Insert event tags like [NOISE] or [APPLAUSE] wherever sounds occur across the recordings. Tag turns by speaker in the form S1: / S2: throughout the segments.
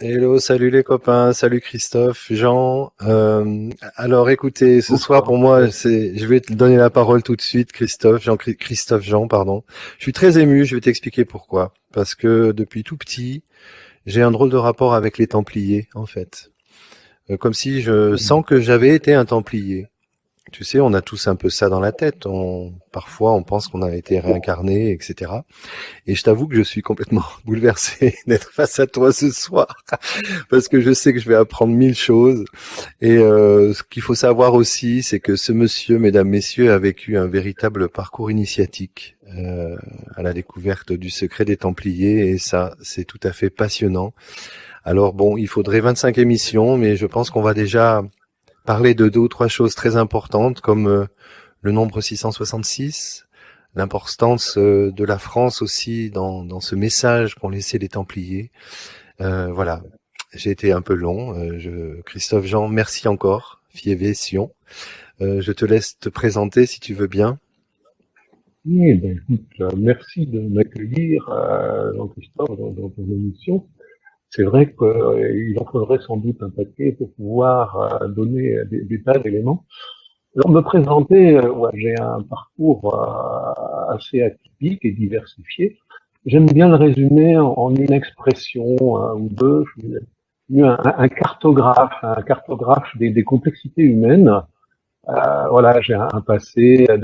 S1: Hello, salut les copains, salut Christophe, Jean. Euh, alors écoutez, ce soir pour moi, c'est, je vais te donner la parole tout de suite, Christophe, Jean, Christophe Jean, pardon. Je suis très ému, je vais t'expliquer pourquoi. Parce que depuis tout petit, j'ai un drôle de rapport avec les Templiers, en fait. Euh, comme si je sens que j'avais été un Templier. Tu sais, on a tous un peu ça dans la tête. On, parfois, on pense qu'on a été réincarné, etc. Et je t'avoue que je suis complètement [LAUGHS] bouleversé [LAUGHS] d'être face à toi ce soir, [LAUGHS] parce que je sais que je vais apprendre mille choses. Et euh, ce qu'il faut savoir aussi, c'est que ce monsieur, mesdames, messieurs, a vécu un véritable parcours initiatique euh, à la découverte du secret des Templiers, et ça, c'est tout à fait passionnant. Alors bon, il faudrait 25 émissions, mais je pense qu'on va déjà parler de deux ou trois choses très importantes comme euh, le nombre 666, l'importance euh, de la France aussi dans, ce message qu'ont laissé les Templiers. Euh, voilà, j'ai été un peu long. Christophe Jean, merci encore, Fievé Sion. je te laisse te présenter si tu veux bien.
S2: Ben, merci de m'accueillir, Jean-Christophe, dans, dans ton émission c'est vrai qu'il en faudrait sans doute un paquet pour pouvoir euh, donner des, tas d'éléments. Alors me présenter, euh, j'ai un parcours euh, assez atypique et diversifié. J'aime bien le résumer en, une expression ou deux. Je suis un, un, cartographe, un cartographe des complexités humaines. Euh, voilà, j'ai un, passé de,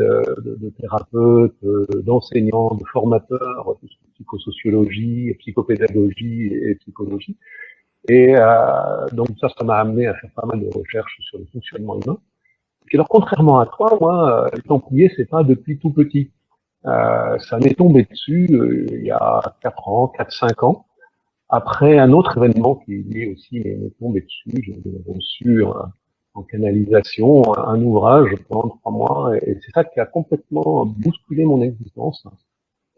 S2: de, de thérapeute, d'enseignant, de formateur, psychosociologie, psychopédagogie et psychologie. Et euh, donc ça, ça m'a amené à faire pas mal de recherches sur le fonctionnement humain. Et alors, contrairement à toi, moi, le Templier, c'est pas depuis tout petit. Euh, ça m'est tombé dessus euh, il y a 4 ans, 4-5 ans, après un autre événement qui lui aussi m'est tombé dessus. J'ai reçu en canalisation un ouvrage pendant trois mois, et c'est ça qui a complètement bousculé mon existence.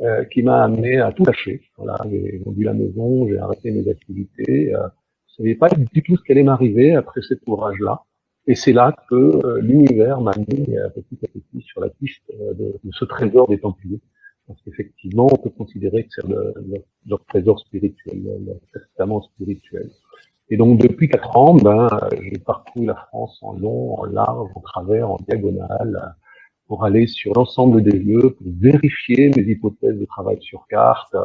S2: Euh, qui m'a amené à tout lâcher. Voilà, j'ai vendu la maison, j'ai arrêté mes activités. Euh, je savais pas du tout ce qui allait m'arriver après cet ouvrage-là. Et c'est là que euh, l'univers m'a mis euh, petit à petit sur la piste de, de ce trésor des Templiers. Parce qu'effectivement, on peut considérer que c'est leur, leur, trésor spirituel, leur testament spirituel. Et donc depuis quatre ans, ben, j'ai parcouru la France en long, en large, en travers, en diagonale, pour aller sur l'ensemble des lieux, pour vérifier mes hypothèses de travail sur carte,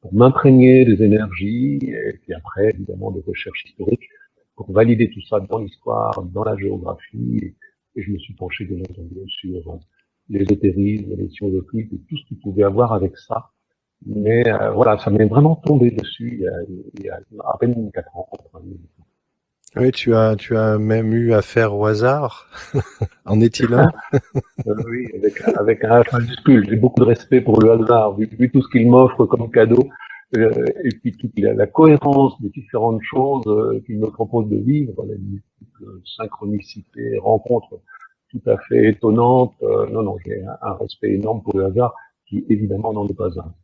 S2: pour m'imprégner des énergies, et puis après, évidemment, des recherches historiques, pour valider tout ça dans l'histoire, dans la géographie, et je me suis penché, bien entendu, sur l'ésotérisme, les sciences occultes, et tout ce qui pouvait avoir avec ça. Mais euh, voilà, ça m'est vraiment tombé dessus il y, a, il y a à peine quatre ans.
S1: Oui, tu as, tu as même eu affaire au hasard. [LAUGHS] en est-il un? [LAUGHS]
S2: Euh, Oui, avec, avec un H majuscule. J'ai beaucoup de respect pour le hasard, vu, tout ce qu'il m'offre comme cadeau, euh, et puis toute la, cohérence des différentes choses euh, qu'il me propose de vivre, la synchronicité, rencontres tout à fait étonnantes. non, non, j'ai un, un respect énorme pour le hasard, qui évidemment n'en est pas un.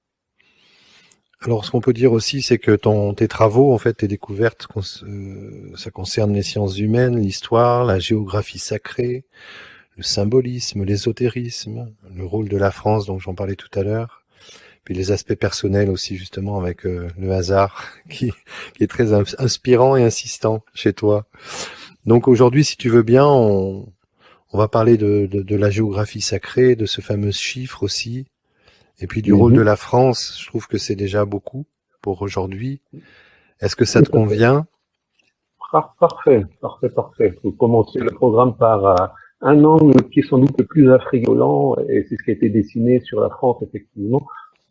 S1: Alors, ce qu'on peut dire aussi, c'est que ton, tes travaux, en fait, tes découvertes, euh, ça concerne les sciences humaines, l'histoire, la géographie sacrée, le symbolisme, l'ésotérisme, le rôle de la France, dont j'en parlais tout à l'heure, puis les aspects personnels aussi, justement, avec euh, le hasard, [LAUGHS] qui, est très inspirant et insistant chez toi. Donc aujourd'hui, si tu veux bien, on, va parler de la géographie sacrée, de ce fameux chiffre aussi, et puis du rôle de mhm. la France, je trouve que c'est déjà beaucoup pour aujourd'hui. Est-ce que ça te convient?
S2: Parfait, parfait, parfait. Faut commencer le programme par euh, un angle qui est sans doute le plus affriolant, et c'est ce qui a été dessiné sur la France, effectivement,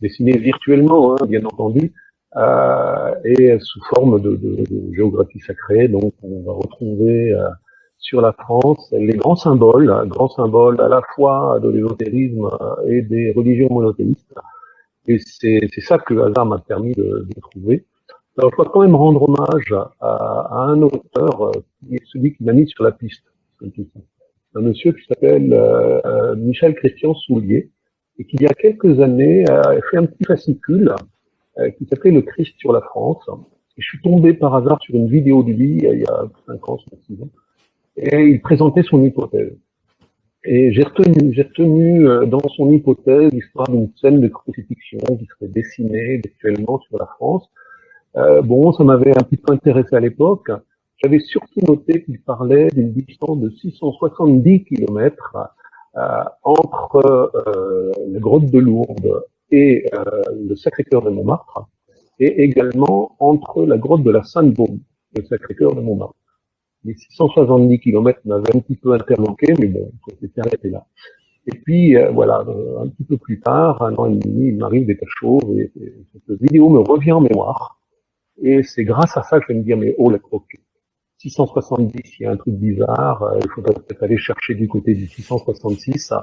S2: dessiné virtuellement, hein, bien entendu, euh, et sous forme de, de, de, géographie sacrée. Donc, on va retrouver euh, sur la France, les grands symboles, grands symboles à la fois de l'ésotérisme et des religions monothéistes. Et c'est ça que le hasard m'a permis de, trouver. Alors, je dois quand même rendre hommage à, un auteur, qui est celui qui m'a mis sur la piste. Un monsieur qui s'appelle euh, Michel Christian Soulier, et qui il y a quelques années a fait un petit fascicule euh, qui s'appelait Le Christ sur la France. Et je suis tombé par hasard sur une vidéo de lui il y a 5 ans, 6 ans, et il présentait son hypothèse. Et j'ai retenu, euh, dans son hypothèse l'histoire d'une scène de crucifixion qui serait dessinée virtuellement sur la France, Euh, bon, ça m'avait un petit peu intéressé à l'époque. J'avais surtout noté qu'il parlait d'une distance de 670 km euh, entre la grotte de Lourdes et le Sacré-Cœur de Montmartre, et également entre la grotte de la Sainte-Baume et le Sacré-Cœur de Montmartre. Les 670 km m'avaient un petit peu interloqué, mais bon, c'était arrêté là. Et puis, euh, voilà, euh, un petit peu plus tard, un an et demi, il m'arrive des cachots, et, et, cette vidéo me revient en mémoire. Et c'est grâce à ça que je vais me dire, mais oh, la croquette. 670, il y a un truc bizarre, euh, il faudrait peut-être aller chercher du côté du 666.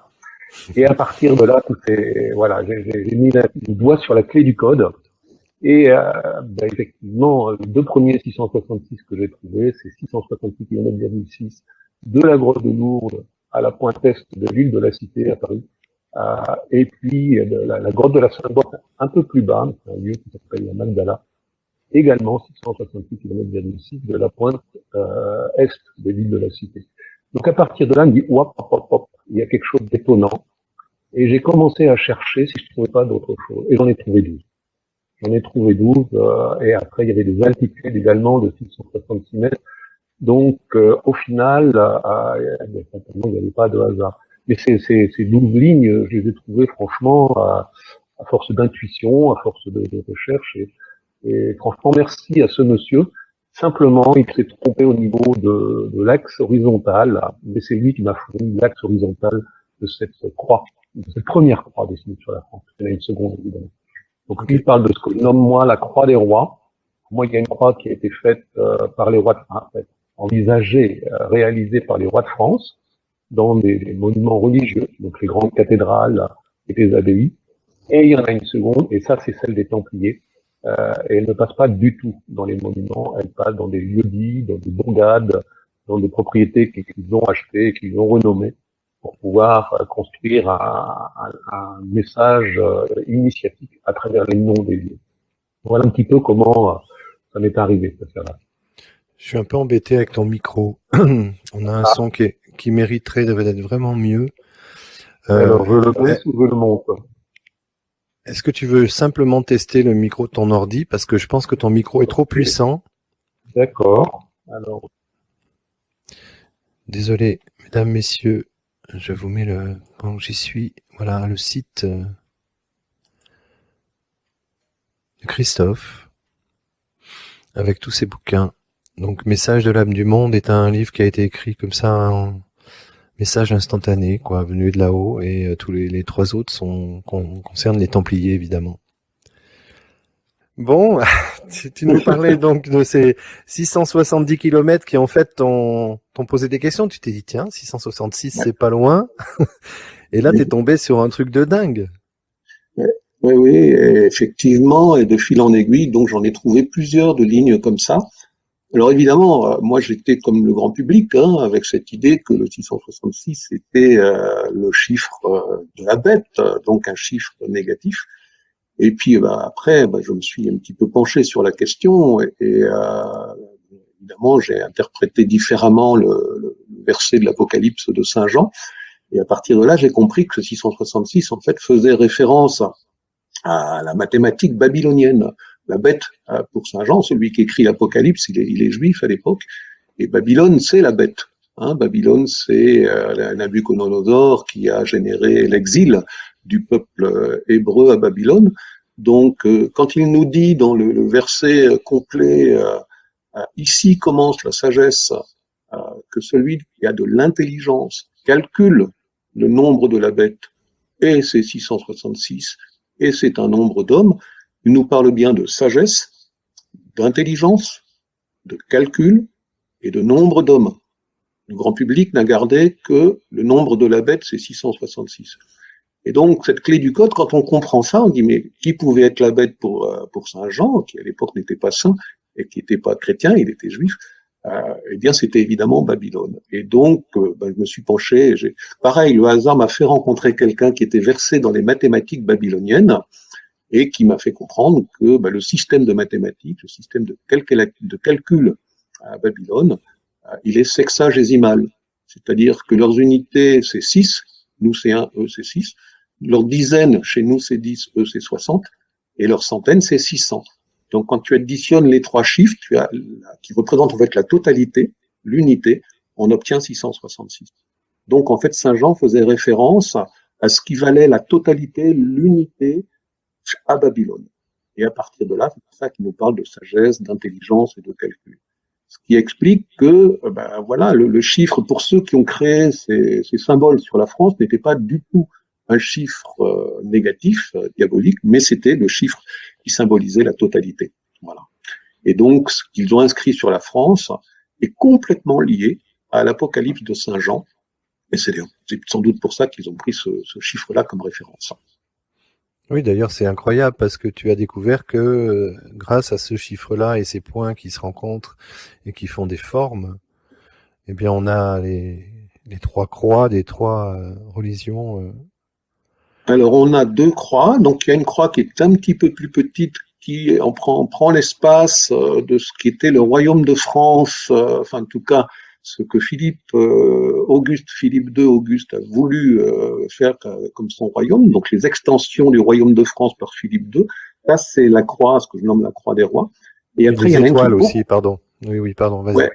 S2: Et à partir de là, tout est, voilà, j'ai mis le doigt sur la clé du code. Et euh, ben effectivement, les deux premiers 666 que j'ai trouvés, c'est 666 km de la grotte de Lourdes à la pointe est de l'île de la Cité à Paris. Euh, et puis la, la, grotte de la sainte un peu plus bas, un lieu qui s'appelle la Magdala, également 666 km de la pointe euh, est de l'île de la Cité. Donc à partir de là, on me dit, hop, hop, hop, il y a quelque chose d'étonnant. Et j'ai commencé à chercher si je trouvais pas d'autre chose. Et j'en ai trouvé 12. J'en ai trouvé 12. Euh, et après, il y avait des altitudes également de 666 mètres. Donc, euh, au final, euh, il n'y avait pas de hasard. Mais ces, ces, ces 12 lignes, je les ai trouvées franchement à, à force d'intuition, à force de, de recherche. Et, et franchement, merci à ce monsieur. Simplement, il s'est trompé au niveau de, de l'axe horizontal, mais c'est lui qui m'a fourni l'axe horizontal de cette croix, de cette première croix dessinée sur la France. Il y en a une seconde. Donc, il parle de ce que je nomme moi la croix des rois. Pour moi, il y a une croix qui a été faite euh, par les rois, de, en fait, envisagée, euh, réalisée par les rois de France dans des, monuments religieux, donc les grandes cathédrales et les abbayes. Et il y en a une seconde, et ça, c'est celle des Templiers, euh, et elle ne passe pas du tout dans les monuments, elle passe dans des lieux-dits, dans des bourgades, dans des propriétés qu'ils ont achetées, qu'ils ont renommées, pour pouvoir euh, construire un, un, un message euh, initiatique à travers les noms des lieux. Voilà un petit peu comment ça m'est arrivé,
S1: Je suis un peu embêté avec ton micro. [CLEARS THROAT] On a un ah. son qui, qui mériterait d'être vraiment mieux.
S2: Alors, je le baisse ou je le monte
S1: est-ce que tu veux simplement tester le micro de ton ordi? Parce que je pense que ton micro est trop puissant.
S2: D'accord. Alors.
S1: Désolé, mesdames, messieurs, je vous mets le. Bon, j'y suis. Voilà le site euh, de Christophe avec tous ses bouquins. Donc, Message de l'âme du monde est un livre qui a été écrit comme ça message instantané, quoi, venu de là-haut, et euh, tous les, trois autres sont concernent les Templiers évidemment. Bon, [LAUGHS] tu, nous parlais donc de ces 670 kilomètres qui en fait t'ont posé des questions. Tu t'es dit tiens, 666 c'est pas loin, [LAUGHS] et là t'es tombé sur un truc de dingue.
S3: Oui, oui, effectivement, et de fil en aiguille, donc j'en ai trouvé plusieurs de lignes comme ça. Alors évidemment, euh, moi j'étais comme le grand public, hein, avec cette idée que le 666 était euh, le chiffre euh, de la bête, donc un chiffre négatif. Et puis bah, après, bah, je me suis un petit peu penché sur la question et, évidemment j'ai interprété différemment le, le verset de l'Apocalypse de Saint Jean. Et à partir de là, j'ai compris que le 666 en fait faisait référence à la mathématique babylonienne la bête euh, pour Saint Jean, celui qui écrit l'Apocalypse, il est, il est juif à l'époque, et Babylone, c'est la bête. Hein, Babylone, c'est euh, Nabucodonosor qui a généré l'exil du peuple euh, hébreu à Babylone. Donc, euh, quand il nous dit dans le, le verset complet, ici commence la sagesse, que celui qui a de l'intelligence calcule le nombre de la bête, et c'est 666, et c'est un nombre d'hommes, il nous parle bien de sagesse, d'intelligence, de calcul et de nombre d'hommes. Le grand public n'a gardé que le nombre de la bête, c'est 666. Et donc, cette clé du code, quand on comprend ça, on dit, mais qui pouvait être la bête pour, euh, pour Saint Jean, qui à l'époque n'était pas saint et qui n'était pas chrétien, il était juif, euh, eh bien, c'était évidemment Babylone. Et donc, euh, ben, je me suis penché, pareil, le hasard m'a fait rencontrer quelqu'un qui était versé dans les mathématiques babyloniennes, et qui m'a fait comprendre que bah, le système de mathématiques, le système de calcul, de calcul à Babylone, euh, il est sexagésimal. C'est-à-dire que leurs unités, c'est 6, nous c'est 1, eux c'est 6, leur dizaine, chez nous c'est 10, eux c'est 60, et leur centaine c'est 600.
S2: Donc, quand tu additionnes les trois chiffres, tu as, qui représentent en fait la totalité, l'unité, on obtient 666. Donc, en fait, Saint Jean faisait référence à ce qui valait la totalité, l'unité à Babylone. Et à partir de là, c'est pour ça qu'il nous parle de sagesse, d'intelligence et de calcul. Ce qui explique que, ben, voilà, le, chiffre pour ceux qui ont créé ces, symboles sur la France n'était pas du tout un chiffre euh, négatif, euh, diabolique, mais c'était le chiffre qui symbolisait la totalité. Voilà. Et donc, ce qu'ils ont inscrit sur la France est complètement lié à l'Apocalypse de Saint Jean, et c'est sans doute pour ça qu'ils ont pris ce, chiffre-là comme référence.
S1: Oui, d'ailleurs, c'est incroyable parce que tu as découvert que euh, grâce à ce chiffre-là et ces points qui se rencontrent et qui font des formes, eh bien, on a les, trois croix des trois religions.
S2: Alors, on a deux croix. Donc, il y a une croix qui est un petit peu plus petite qui on prend, prend l'espace de ce qui était le royaume de France, enfin en tout cas ce que Philippe euh, Auguste, Philippe II Auguste a voulu euh, faire comme son royaume, donc les extensions du royaume de France par Philippe II, là c'est la croix, ce que je nomme la croix des rois.
S1: Et après il y a étoiles aussi, pardon. Oui, oui, pardon, vas-y.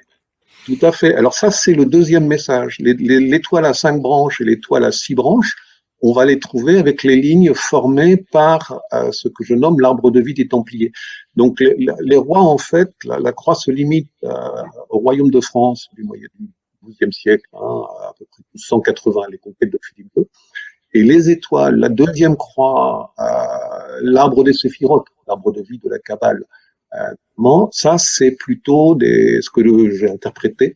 S2: tout à fait. Alors ça c'est le deuxième message. L'étoile à cinq branches et l'étoile à six branches, on va les trouver avec les lignes formées par euh, ce que je nomme l'arbre de vie des Templiers. Donc les, rois, en fait, la, croix se limite euh, au royaume de France du moyen du XIIe siècle, hein, à peu près 180, les conquêtes de Philippe II. Et les étoiles, la deuxième croix, euh, l'arbre des séphirotes, l'arbre de vie de la Kabbale, ça c'est plutôt des, ce que j'ai interprété,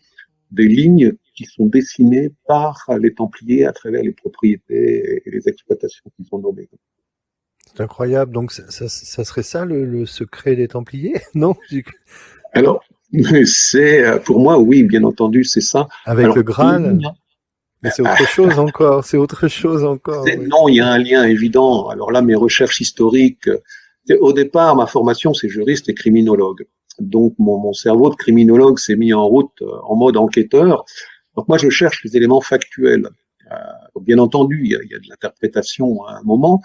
S2: des lignes qui sont dessinés par les Templiers à travers les propriétés et les exploitations qu'ils ont nommées.
S1: C'est incroyable. Donc, ça, serait ça le, secret des Templiers [LAUGHS] Non?
S2: Alors, c'est pour moi, oui, bien entendu, c'est ça.
S1: Avec le Graal? mais c'est autre chose encore, c'est autre chose encore.
S2: Non, il y a un lien évident. Alors là, mes recherches historiques, au départ, ma formation, c'est juriste et criminologue. Donc mon, mon cerveau de criminologue s'est mis en route euh, en mode enquêteur donc moi, je cherche les éléments factuels. Euh, bien entendu, il y, a, il y, a, de l'interprétation à un moment,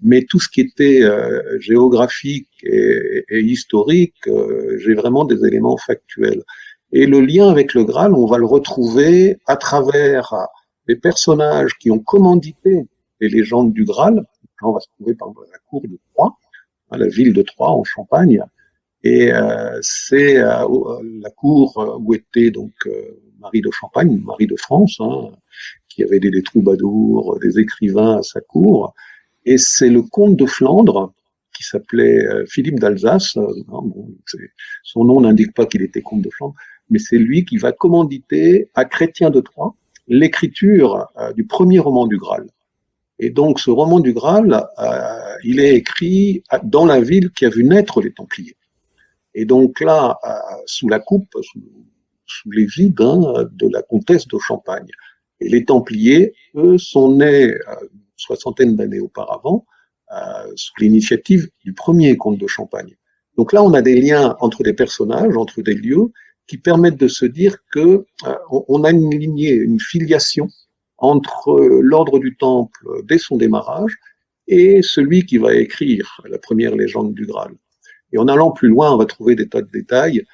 S2: mais tout ce qui était euh, géographique et, et historique, euh, j'ai vraiment des éléments factuels. Et le lien avec le Graal, on va le retrouver à travers les personnages qui ont commandité les légendes du Graal. Là, on va se trouver par la cour de Troyes, à la ville de Troyes en Champagne, et euh, c'est euh, la cour où était donc Marie de Champagne, Marie de France, hein, qui avait des, troubadours, des écrivains à sa cour. Et c'est le comte de Flandre, qui s'appelait euh, Philippe d'Alsace. Euh, hein, son nom n'indique pas qu'il était comte de Flandre, mais c'est lui qui va commanditer à Chrétien de Troyes l'écriture euh, du premier roman du Graal. Et donc ce roman du Graal, il est écrit dans la ville qui a vu naître les Templiers. Et donc là, sous la coupe, sous, sous l'égide hein, de la comtesse de Champagne. Et les Templiers, eux, sont nés euh, une soixantaine d'années auparavant, euh, sous l'initiative du premier comte de Champagne. Donc là, on a des liens entre des personnages, entre des lieux, qui permettent de se dire que euh, on a une lignée, une filiation entre l'ordre du Temple dès son démarrage et celui qui va écrire la première légende du Graal. Et en allant plus loin, on va trouver des tas de détails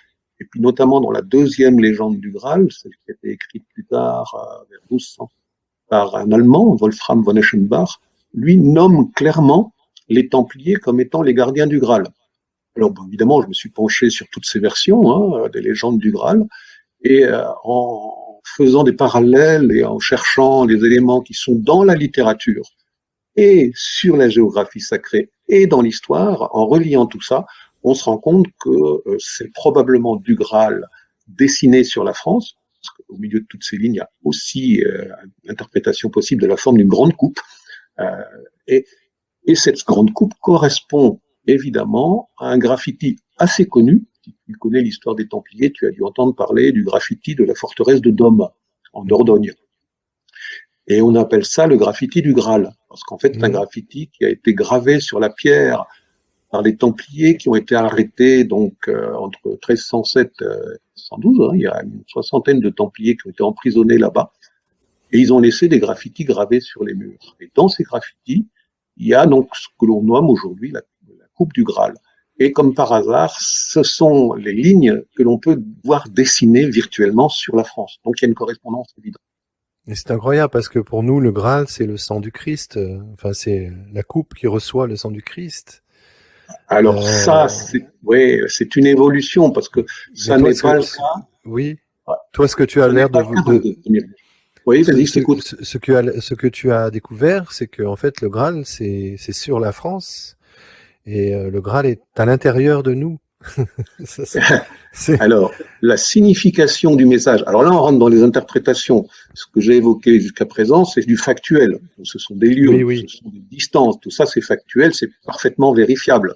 S2: et puis notamment dans la deuxième légende du Graal, celle qui a été écrite plus tard, euh, vers 1200, par un Allemand, Wolfram von Eschenbach, lui nomme clairement les Templiers comme étant les gardiens du Graal. Alors évidemment, je me suis penché sur toutes ces versions hein, des légendes du Graal, et euh, en faisant des parallèles et en cherchant les éléments qui sont dans la littérature et sur la géographie sacrée et dans l'histoire, en reliant tout ça, on se rend compte que euh, c'est probablement du Graal dessiné sur la France, parce qu'au milieu de toutes ces lignes, il y a aussi euh, l'interprétation possible de la forme d'une grande coupe. Euh, et, et cette grande coupe correspond évidemment à un graffiti assez connu. Si tu connais l'histoire des Templiers, tu as dû entendre parler du graffiti de la forteresse de Dôme, en Dordogne. Et on appelle ça le graffiti du Graal, parce qu'en fait, c'est un mmh. graffiti qui a été gravé sur la pierre par les Templiers qui ont été arrêtés donc euh, entre 1307 et 1312. Hein, il y a une soixantaine de Templiers qui ont été emprisonnés là-bas. Et ils ont laissé des graffitis gravés sur les murs. Et dans ces graffitis, il y a donc ce que l'on nomme aujourd'hui la, coupe du Graal. Et comme par hasard, ce sont les lignes que l'on peut voir dessiner virtuellement sur la France. Donc il y a une correspondance évidente.
S1: Et c'est incroyable parce que pour nous, le Graal, c'est le sang du Christ. Enfin, c'est la coupe qui reçoit le sang du Christ.
S2: Alors euh, ça, c'est oui, c'est une évolution parce que ça n'est pas le cas.
S1: Oui. Toi, ce que tu as l'air de, de,
S2: oui, vas-y, je t'écoute.
S1: Ce, ce, que, ce que tu as découvert, c'est que en fait, le Graal, c'est sur la France et euh, le Graal est à l'intérieur de nous. [LAUGHS]
S2: alors, la signification du message. Alors là, on rentre dans les interprétations. Ce que j'ai évoqué jusqu'à présent, c'est du factuel. Ce sont des lieux, ce sont des distances. Tout ça, c'est factuel, c'est parfaitement vérifiable.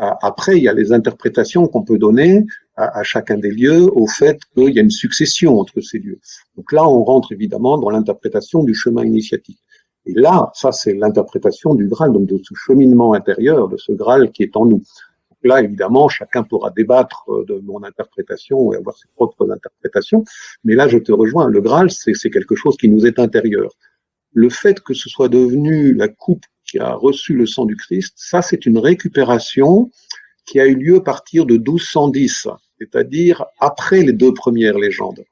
S2: Euh, après, il y a les interprétations qu'on peut donner à, chacun des lieux au fait qu'il y a une succession entre ces lieux. Donc là, on rentre évidemment dans l'interprétation du chemin initiatique. Et là, ça, c'est l'interprétation du Graal, donc de ce cheminement intérieur, de ce Graal qui est en nous. Là, évidemment, chacun pourra débattre euh, de mon interprétation et avoir ses propres interprétations. Mais là, je te rejoins. Le Graal, c'est quelque chose qui nous est intérieur. Le fait que ce soit devenu la coupe qui a reçu le sang du Christ, ça, c'est une récupération qui a eu lieu à partir de 1210, c'est-à-dire après les deux premières légendes.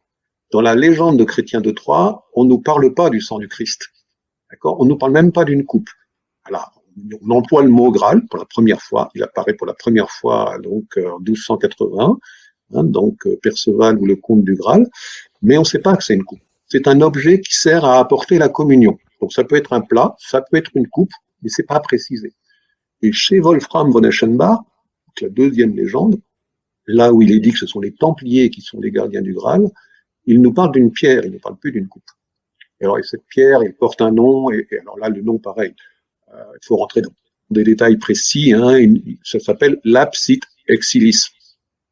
S2: Dans la légende de Chrétien de Troyes, on ne nous parle pas du sang du Christ. On ne nous parle même pas d'une coupe. Alors, on emploie le mot Graal pour la première fois. Il apparaît pour la première fois donc en 1280, hein, donc euh, Perceval ou le comte du Graal, mais on ne sait pas que c'est une coupe. C'est un objet qui sert à apporter la communion. Donc ça peut être un plat, ça peut être une coupe, mais c'est pas précisé. Et chez Wolfram von Eschenbach, la deuxième légende, là où il est dit que ce sont les Templiers qui sont les gardiens du Graal, il nous parle d'une pierre, il ne parle plus d'une coupe. Et alors, cette pierre, il porte un nom, et, alors là, le nom, pareil, euh, il faut rentrer dans des détails précis, hein, ça s'appelle l'apsite exilis.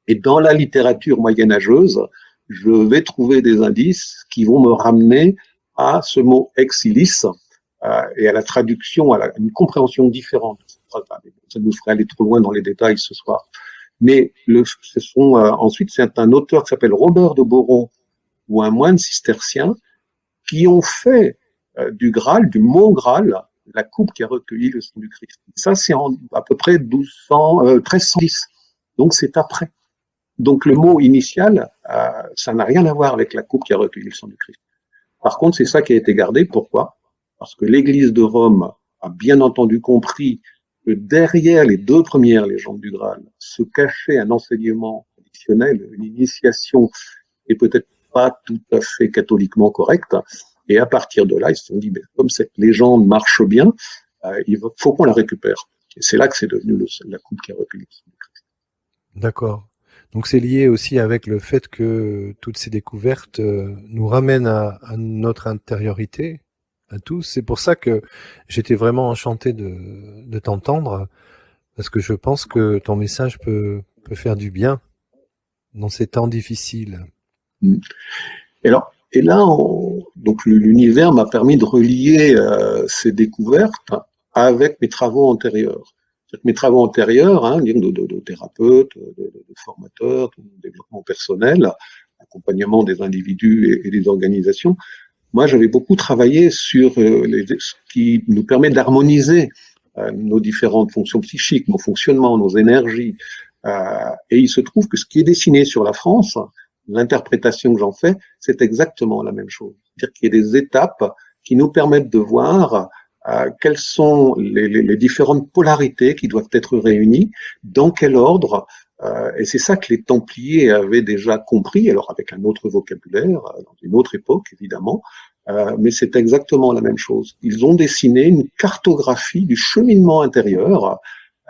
S2: Et dans la littérature moyenâgeuse, je vais trouver des indices qui vont me ramener à ce mot exilis euh, et à la traduction, à, une compréhension différente. Ça nous ferait aller trop loin dans les détails ce soir. Mais le, ce sont, euh, ensuite, c'est un auteur qui s'appelle Robert de Boron, ou un moine cistercien, qui ont fait euh, du Graal, du mot Graal, la coupe qui a recueilli le sang du Christ. Ça, c'est à peu près 1200, euh, 1310. Donc, c'est après. Donc, le mot initial, euh, ça n'a rien à voir avec la coupe qui a recueilli le sang du Christ. Par contre, c'est ça qui a été gardé. Pourquoi? Parce que l'Église de Rome a bien entendu compris que derrière les deux premières légendes du Graal se cachait un enseignement traditionnel, une initiation et peut-être pas tout à fait catholiquement correcte. Et à partir de là, ils se sont dit, comme cette légende marche bien, euh, il faut qu'on la récupère. Et c'est là que c'est devenu le, la coupe qui a recueilli.
S1: D'accord. Donc c'est lié aussi avec le fait que toutes ces découvertes euh, nous ramènent à, à, notre intériorité, à tous. C'est pour ça que j'étais vraiment enchanté de, de t'entendre, parce que je pense que ton message peut, peut faire du bien dans ces temps difficiles.
S2: Et alors, et là, donc l'univers m'a permis de relier euh, ces découvertes avec mes travaux antérieurs. Mes travaux antérieurs, hein, de, de, de thérapeute, de, de, formateur, de développement personnel, accompagnement des individus et, des organisations, moi j'avais beaucoup travaillé sur euh, les, ce qui nous permet d'harmoniser euh, nos différentes fonctions psychiques, nos fonctionnements, nos énergies. et il se trouve que ce qui est dessiné sur la France, l'interprétation que j'en fais, c'est exactement la même chose. C'est-à-dire qu'il y a des étapes qui nous permettent de voir euh, quelles sont les, les, les, différentes polarités qui doivent être réunies, dans quel ordre, euh, et c'est ça que les Templiers avaient déjà compris, alors avec un autre vocabulaire, euh, dans une autre époque évidemment, euh, mais c'est exactement la même chose. Ils ont dessiné une cartographie du cheminement intérieur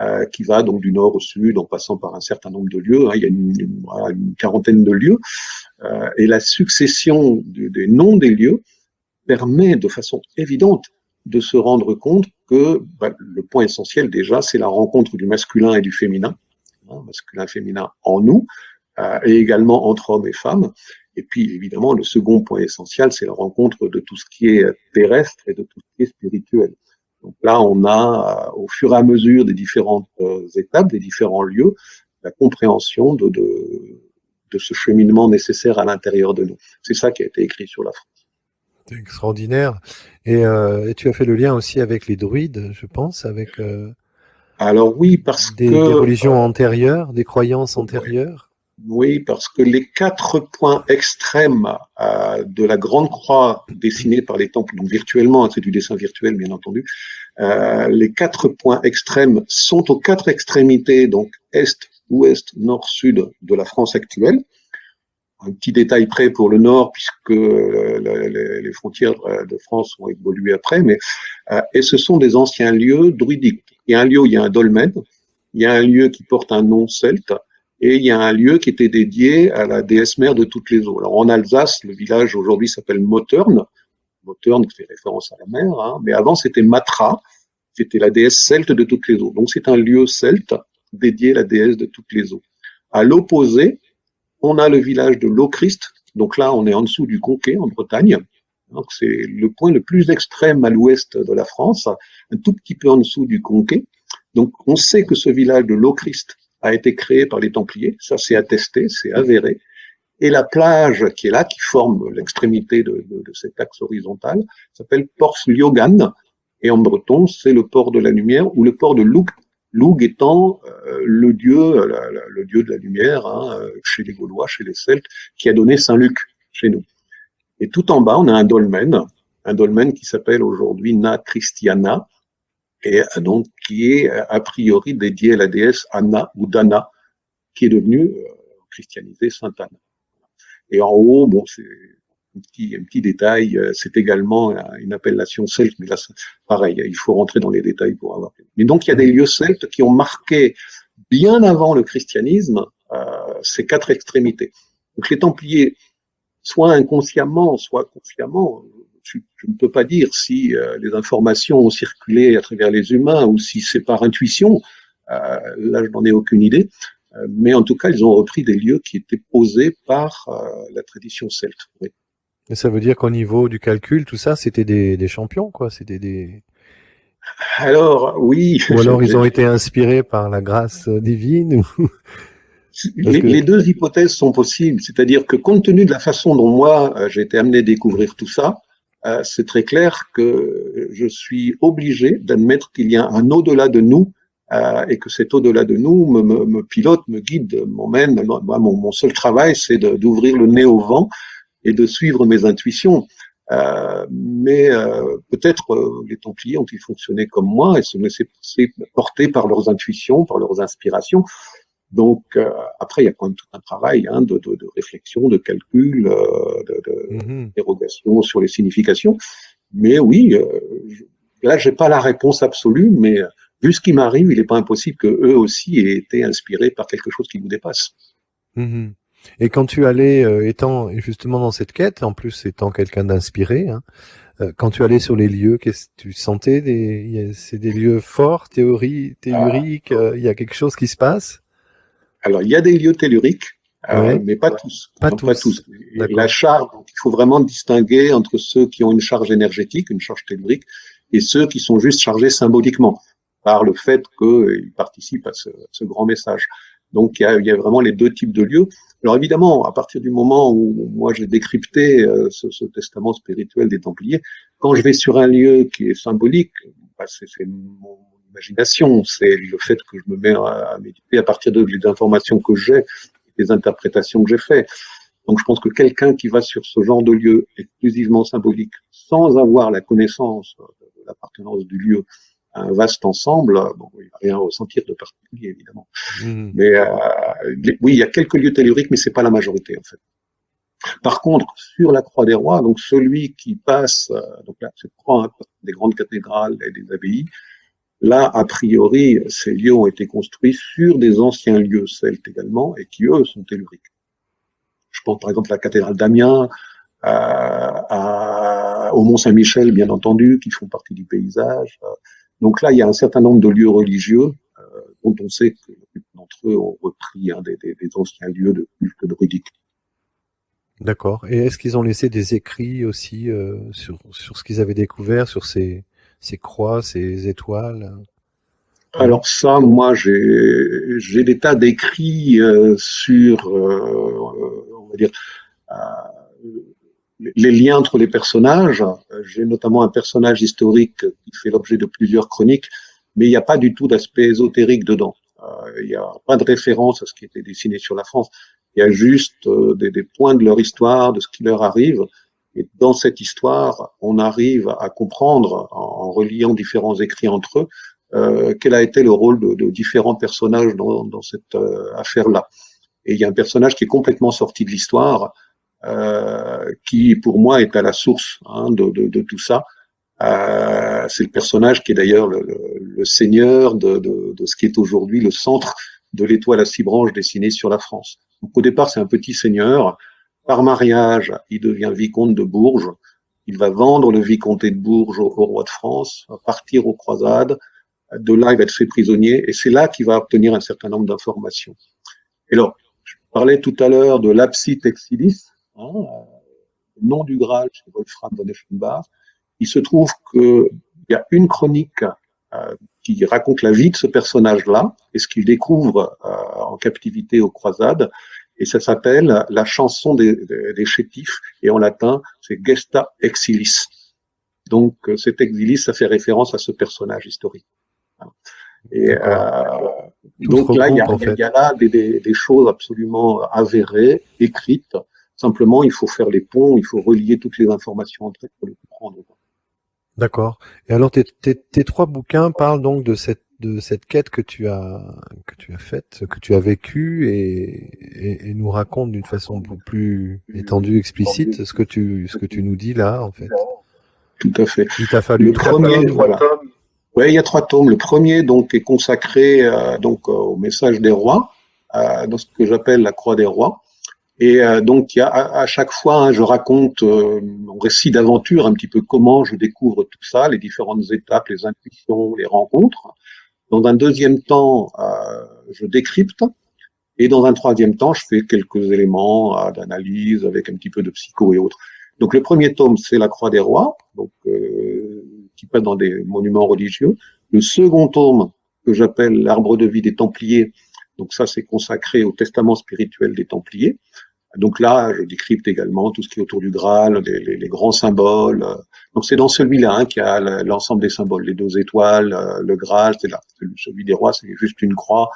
S2: euh, qui va donc du nord au sud en passant par un certain nombre de lieux. Hein, il y a une, quarantaine de lieux. Euh, et la succession des noms des lieux permet de façon évidente de se rendre compte que bah, le point essentiel déjà, c'est la rencontre du masculin et du féminin, hein, masculin-féminin en nous, euh, et également entre hommes et femmes. Et puis évidemment, le second point essentiel, c'est la rencontre de tout ce qui est terrestre et de tout ce qui est spirituel. Donc là, on a, euh, au fur et à mesure des différentes euh, étapes, des différents lieux, la compréhension de, de, de ce cheminement nécessaire à l'intérieur de nous. C'est ça qui a été écrit sur la France.
S1: C'est extraordinaire. Et, euh, et, tu as fait le lien aussi avec les druides, je pense, avec euh,
S2: Alors oui, parce
S1: que... Des religions antérieures, des croyances antérieures
S2: oui, parce que les quatre points extrêmes euh, de la grande croix dessinée par les temples, donc virtuellement, c'est du dessin virtuel bien entendu, euh, les quatre points extrêmes sont aux quatre extrémités, donc est, ouest, nord, sud de la France actuelle. Un petit détail près pour le nord, puisque les frontières de France ont évolué après, mais euh, et ce sont des anciens lieux druidiques. Il y a un lieu, il y a un dolmen, il y a un lieu qui porte un nom celte, et il y a un lieu qui était dédié à la déesse mère de toutes les eaux. Alors en Alsace, le village aujourd'hui s'appelle Mottern, Mottern fait référence à la mer, hein, mais avant c'était Matra, c'était la déesse celte de toutes les eaux. Donc c'est un lieu celte dédié à la déesse de toutes les eaux. À l'opposé, on a le village de Lochrist, donc là on est en dessous du Conquet en Bretagne, donc c'est le point le plus extrême à l'ouest de la France, un tout petit peu en dessous du Conquet. Donc on sait que ce village de Lochrist a été créé par les Templiers, ça c'est attesté, c'est avéré. Et la plage qui est là, qui forme l'extrémité de, cet axe horizontal, s'appelle Port Liogan, et en breton, c'est le port de la lumière ou le port de Loug, Loug étant euh, le dieu, le dieu de la lumière hein, chez les Gaulois, chez les Celtes, qui a donné Saint Luc chez nous. Et tout en bas, on a un dolmen, un dolmen qui s'appelle aujourd'hui Na Christiana, et donc qui est a priori dédié à la déesse Anna ou Dana, qui est devenue euh, christianisée Sainte Anne. Et en haut, bon, c'est un petit, un petit détail, euh, c'est également une appellation celte, mais là, pareil, il faut rentrer dans les détails pour avoir. Mais donc, il y a des lieux celtes qui ont marqué bien avant le christianisme euh, ces quatre extrémités. Donc, les Templiers, soit inconsciemment, soit consciemment, je, ne peux pas dire si euh, les informations ont circulé à travers les humains ou si c'est par intuition. Euh, là, je n'en ai aucune idée. Euh, mais en tout cas, ils ont repris des lieux qui étaient posés par la tradition celte. Oui.
S1: Ça veut dire qu'au niveau du calcul, tout ça, c'était des, des, champions, quoi. C'était des.
S2: Alors, oui.
S1: Ou alors [LAUGHS] ils ont été inspirés par la grâce divine.
S2: Les, les, deux hypothèses sont possibles, c'est-à-dire que compte tenu de la façon dont moi j'ai été amené à découvrir tout ça, c'est très clair que je suis obligé d'admettre qu'il y a un au-delà de nous euh, et que cet au-delà de nous me, me, me, pilote, me guide, m'emmène. Mon, mon, seul travail, c'est d'ouvrir le nez au vent et de suivre mes intuitions. Euh, mais euh, peut-être euh, les Templiers ont-ils fonctionné comme moi et se laisser porter par leurs intuitions, par leurs inspirations. Donc euh, après, il y a quand même tout un travail hein, de, de, de, réflexion, de calcul, euh, de, mmh. sur les significations. Mais oui, euh, là, j'ai pas la réponse absolue, mais vu ce qui m'arrive, il n'est pas impossible que eux aussi aient été inspirés par quelque chose qui nous dépasse.
S1: Mmh Et quand tu allais, euh, étant justement dans cette quête, en plus étant quelqu'un d'inspiré, hein, euh, quand tu allais sur les lieux, qu'est-ce que tu sentais des, c'est des lieux forts, théorie, théoriques, ah. il y a quelque chose qui se passe?
S2: Alors, il y a des lieux telluriques, euh, mais pas tous.
S1: Pas tous.
S2: La charge, donc, il faut vraiment distinguer entre ceux qui ont une charge énergétique, une charge tellurique, et ceux qui sont juste chargés symboliquement par le fait qu'ils participent à ce, ce, grand message. Donc, il y, a, il y, a, vraiment les deux types de lieux. Alors, évidemment, à partir du moment où moi j'ai décrypté euh, ce, ce, testament spirituel des Templiers, quand je vais sur un lieu qui est symbolique, bah, c'est mon imagination, c'est le fait que je me mets à, méditer à partir de, des informations que j'ai, des interprétations que j'ai faites. Donc je pense que quelqu'un qui va sur ce genre de lieu exclusivement symbolique, sans avoir la connaissance de l'appartenance du lieu à un vaste ensemble, bon, il va rien ressentir de particulier évidemment. Mmh. Mais euh, oui, il y a quelques lieux telluriques, mais c'est pas la majorité en fait. Par contre, sur la Croix des Rois, donc celui qui passe, euh, donc là, c'est croix hein, des grandes cathédrales et des abbayes, Là, a priori, ces lieux ont été construits sur des anciens lieux celtes également, et qui, eux, sont telluriques. Je pense par exemple à la cathédrale d'Amiens, au Mont-Saint-Michel, bien entendu, qui font partie du paysage. Donc là, il y a un certain nombre de lieux religieux euh, dont on sait que d'entre eux ont repris hein, des, des, anciens lieux de culte druidique.
S1: D'accord. Et est-ce qu'ils ont laissé des écrits aussi euh, sur, sur ce qu'ils avaient découvert, sur ces, ces croix, ces étoiles
S2: alors ça, moi, j'ai des tas d'écrits euh, sur, euh, on va dire, euh, les liens entre les personnages. J'ai notamment un personnage historique qui fait l'objet de plusieurs chroniques, mais il n'y a pas du tout d'aspect ésotérique dedans. Euh, il n'y a pas de référence à ce qui était dessiné sur la France. Il y a juste euh, des, des, points de leur histoire, de ce qui leur arrive. Et dans cette histoire, on arrive à comprendre, en, reliant différents écrits entre eux, euh, quel a été le rôle de, de différents personnages dans, dans cette euh, affaire-là. Et il y a un personnage qui est complètement sorti de l'histoire, euh, qui pour moi est à la source hein, de, de, de, tout ça. Euh, c'est le personnage qui est d'ailleurs le, le, seigneur de, de, ce qui est aujourd'hui le centre de l'étoile à six branches dessinée sur la France. Donc au départ, c'est un petit seigneur. Par mariage, il devient vicomte de Bourges. Il va vendre le vicomté de Bourges au, roi de France, partir aux croisades. De là, il va être fait prisonnier, et c'est là qu'il va obtenir un certain nombre d'informations. Et alors, je parlais tout à l'heure de l'Apsite Exilis, hein, le nom du Graal chez Wolfram von Effenbach. Il se trouve qu'il y a une chronique euh, qui raconte la vie de ce personnage-là et ce qu'il découvre euh, en captivité aux croisades. Et ça s'appelle la chanson des, des, chétifs, et en latin, c'est Gesta Exilis. Donc euh, cet exilis, ça fait référence à ce personnage historique. Et donc là, il y a, il y a là des, des, des, choses absolument avérées, écrites. Simplement, il faut faire les ponts, il faut relier toutes les informations entre elles pour les comprendre.
S1: D'accord. Et alors tes, tes, tes, trois bouquins parlent donc de cette de cette quête que tu as que tu as faite, que tu as vécue et, et, et nous raconte d'une façon beaucoup plus étendue, explicite ce que tu ce que tu nous dis là en fait.
S2: Tout à fait.
S1: Il t'a fallu
S2: le premier, voilà. Ouais, il y a trois tomes. Le premier donc est consacré euh, donc au message des rois, euh, dans ce que j'appelle la croix des rois. Et euh, donc, il y a à, chaque fois, hein, je raconte euh, mon récit d'aventure, un petit peu comment je découvre tout ça, les différentes étapes, les intuitions, les rencontres. Dans un deuxième temps, euh, je décrypte. Et dans un troisième temps, je fais quelques éléments euh, d'analyse avec un petit peu de psycho et autres. Donc, le premier tome, c'est la Croix des Rois, donc qui passe dans des monuments religieux. Le second tome, que j'appelle l'Arbre de vie des Templiers, donc ça, c'est consacré au testament spirituel des Templiers. Donc là, je décrypte également tout ce qui est autour du Graal, les, grands symboles. Donc c'est dans celui-là hein, qu'il y a l'ensemble des symboles, les deux étoiles, euh, le Graal, c'est là. Celui des rois, c'est juste une croix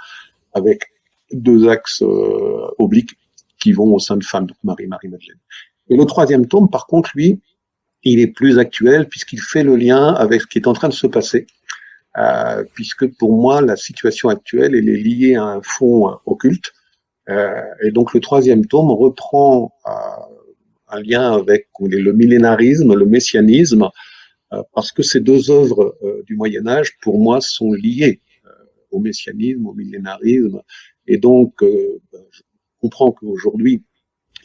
S2: avec deux axes euh, obliques qui vont au sein de femme, donc Marie, Marie-Madeleine. Et le troisième tome, par contre, lui, il est plus actuel puisqu'il fait le lien avec ce qui est en train de se passer euh, puisque pour moi, la situation actuelle, elle est liée à un fond euh, occulte. Euh, et donc le troisième tome reprend un lien avec le millénarisme, le messianisme, parce que ces deux œuvres du Moyen Âge, pour moi, sont liées au messianisme, au millénarisme. Et donc, ben, je comprends qu'aujourd'hui,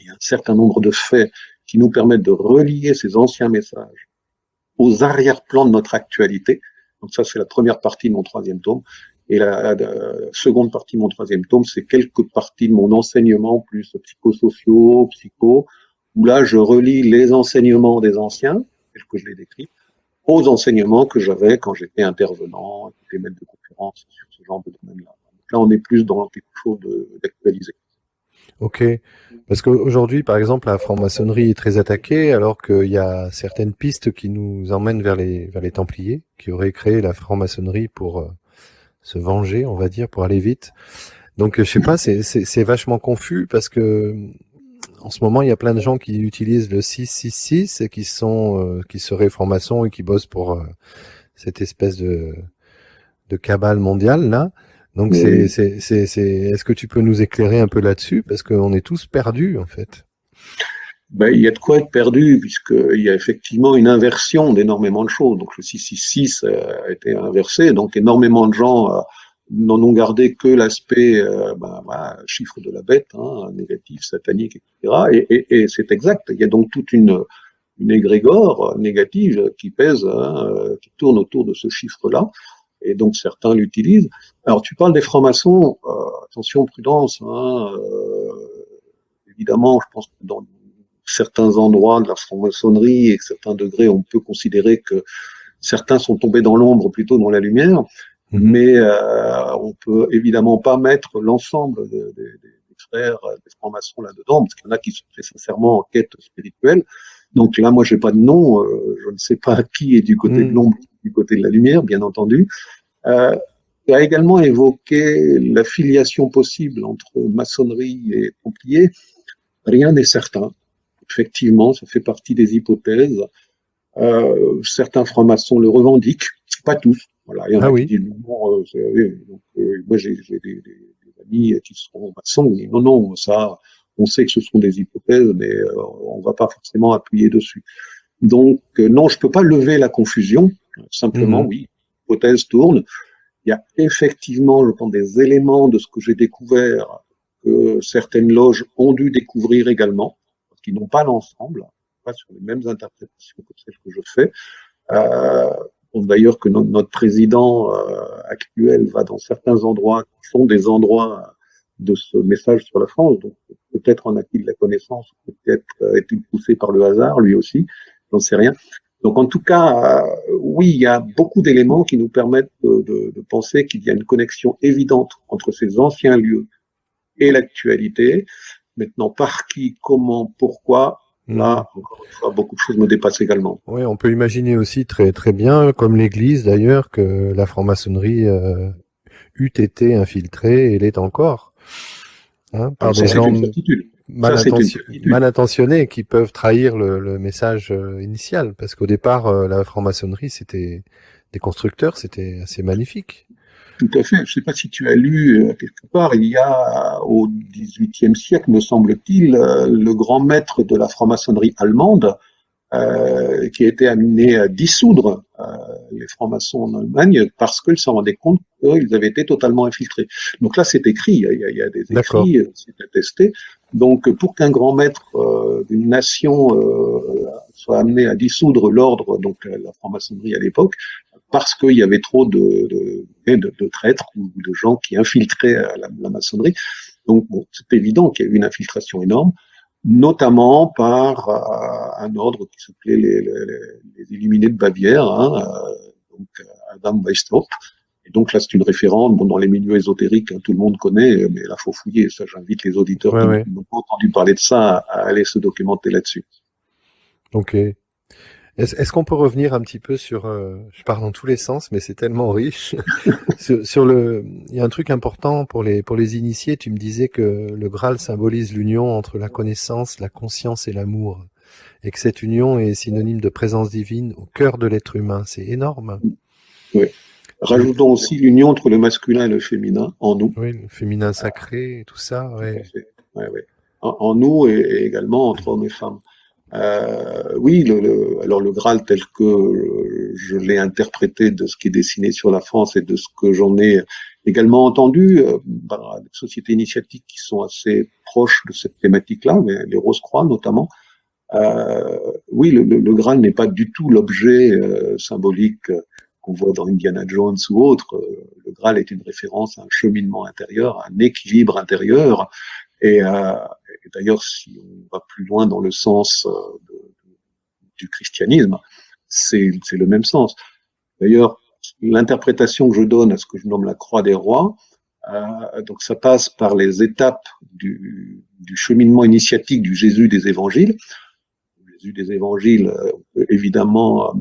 S2: il y a un certain nombre de faits qui nous permettent de relier ces anciens messages aux arrière-plans de notre actualité, donc ça, c'est la première partie de mon troisième tome. Et la, seconde partie de mon troisième tome, c'est quelques parties de mon enseignement, plus psychosociaux, psycho, où là, je relis les enseignements des anciens, tels que je les décris, aux enseignements que j'avais quand j'étais intervenant, j'étais maître de conférence sur ce genre de domaine-là. Là, on est plus dans quelque chose d'actualisé.
S1: Ok, parce qu'aujourd'hui, par exemple, la franc-maçonnerie est très attaquée, alors qu'il y a certaines pistes qui nous emmènent vers les vers les Templiers, qui auraient créé la franc-maçonnerie pour euh, se venger, on va dire, pour aller vite. Donc, je sais pas, c'est c'est vachement confus parce que en ce moment, il y a plein de gens qui utilisent le 666 et qui sont euh, qui seraient francs-maçons et qui bossent pour euh, cette espèce de de cabale mondiale là. Donc c'est c'est c'est est-ce que tu peux nous éclairer un peu là-dessus? Parce qu'on est tous perdus en fait.
S2: Ben, il y a de quoi être perdu puisqu'il y a effectivement une inversion d'énormément de choses. Donc le 666 a été inversé, donc énormément de gens euh, n'en ont gardé que l'aspect euh, ben, ben, chiffre de la bête, hein, négatif, satanique, etc. Et, et, et c'est exact. Il y a donc toute une une égrégore négative qui pèse, hein, euh, qui tourne autour de ce chiffre-là et donc certains l'utilisent. Alors tu parles des francs-maçons, euh, attention, prudence. Hein, euh, évidemment, je pense que dans certains endroits de la franc-maçonnerie et certains degrés, on peut considérer que certains sont tombés dans l'ombre plutôt dans la lumière, mhm. mais euh, on peut évidemment pas mettre l'ensemble des, des, des frères, des francs-maçons là-dedans, parce qu'il y en a qui sont très sincèrement en quête spirituelle. Donc là, moi, j'ai pas de nom, euh, je ne sais pas qui est du côté de mhm. l'ombre, du côté de la lumière, bien entendu. Euh, il a également évoqué la filiation possible entre maçonnerie et templier. Rien n'est certain. Effectivement, ça fait partie des hypothèses. Euh, certains francs-maçons le revendiquent, pas tous. Voilà, il y en
S1: ah
S2: a
S1: oui.
S2: qui disent non, euh, donc, euh, moi j'ai des, des, des, amis qui seront maçons, mais non, non, ça, on sait que ce sont des hypothèses, mais on va pas forcément appuyer dessus. Donc non, je peux pas lever la confusion. Simplement,
S1: Mhm.
S2: oui, l'hypothèse tourne. Il y a effectivement, je pense, des éléments de ce que j'ai découvert que certaines loges ont dû découvrir également, qu'ils n'ont pas l'ensemble, pas sur les mêmes interprétations que celles que je fais. Euh, D'ailleurs que no- notre président euh, actuel va dans certains endroits qui sont des endroits de ce message sur la France, donc peut-être en a-t-il la connaissance, peut-être euh, est-il poussé par le hasard, lui aussi, j'en sais rien. Donc en tout cas, euh, oui, il y a beaucoup d'éléments qui nous permettent de, de- de penser qu'il y a une connexion évidente entre ces anciens lieux et l'actualité. Maintenant, par qui, comment, pourquoi, là, encore une fois, beaucoup de choses me dépassent également.
S1: Oui, on peut imaginer aussi très très bien, comme l'Église d'ailleurs, que la franc-maçonnerie euh, eût été infiltrée et l'est encore, hein, par
S2: Alors, ça,
S1: des gens mal,
S2: Ça,
S1: intention- mal intentionnés qui peuvent trahir le, le message euh, initial, parce qu'au départ, euh, la franc-maçonnerie, c'était des constructeurs, c'était assez magnifique.
S2: Tout à fait. Je ne sais pas si tu as lu euh, quelque part, il y a au XVIIIe siècle, me semble-t-il, euh, le grand maître de la franc-maçonnerie allemande euh, qui a été amené à dissoudre euh, les francs-maçons en Allemagne parce qu'ils se rendaient compte qu'ils avaient été totalement infiltrés. Donc là, c'est écrit, il y a, il y a des écrits, euh, c'est attesté. Donc pour qu'un grand maître euh, d'une nation euh, soit amené à dissoudre l'ordre, donc la la franc-maçonnerie à l'époque, parce qu'il y avait trop de, de, de, traîtres ou de gens qui infiltraient euh, la, maçonnerie. Donc bon, c'est évident qu'il y a eu une infiltration énorme, notamment par euh, un ordre qui s'appelait les, les, les Illuminés de Bavière, hein, euh, donc euh, Adam Weishaupt. Et donc là, c'est une référence. Bon, dans les milieux ésotériques, hein, tout le monde connaît, mais là, faut fouiller. Ça, j'invite les auditeurs
S1: Ouais,
S2: qui
S1: ouais.
S2: n'ont pas entendu parler de ça à aller se documenter là-dessus.
S1: Ok. Est-ce qu'on peut revenir un petit peu sur, euh, je pars dans tous les sens, mais c'est tellement riche. [LAUGHS] sur, sur le, il y a un truc important pour les pour les initiés. Tu me disais que le Graal symbolise l'union entre la connaissance, la conscience et l'amour, et que cette union est synonyme de présence divine au cœur de l'être humain. C'est énorme.
S2: Rajoutons aussi l'union entre le masculin et le féminin en nous.
S1: Oui, le féminin sacré, et tout ça. Ouais.
S2: Ouais, ouais. En, en nous et, et également entre hommes et femmes. Euh, oui, le, le, alors le Graal tel que euh, je l'ai interprété de ce qui est dessiné sur la France et de ce que j'en ai également entendu euh, par des sociétés initiatiques qui sont assez proches de cette thématique-là, mais les Rose-Croix notamment. Euh, oui, le, le, le Graal n'est pas du tout l'objet euh, symbolique qu'on voit dans Indiana Jones ou autre. Le Graal est une référence à un cheminement intérieur, à un équilibre intérieur. Et, euh, d'ailleurs, si on va plus loin dans le sens euh, du christianisme, c'est le même sens. D'ailleurs, l'interprétation que je donne à ce que je nomme la croix des rois, euh, donc ça passe par les étapes du, du, cheminement initiatique du Jésus des évangiles. Le Jésus des évangiles, peut évidemment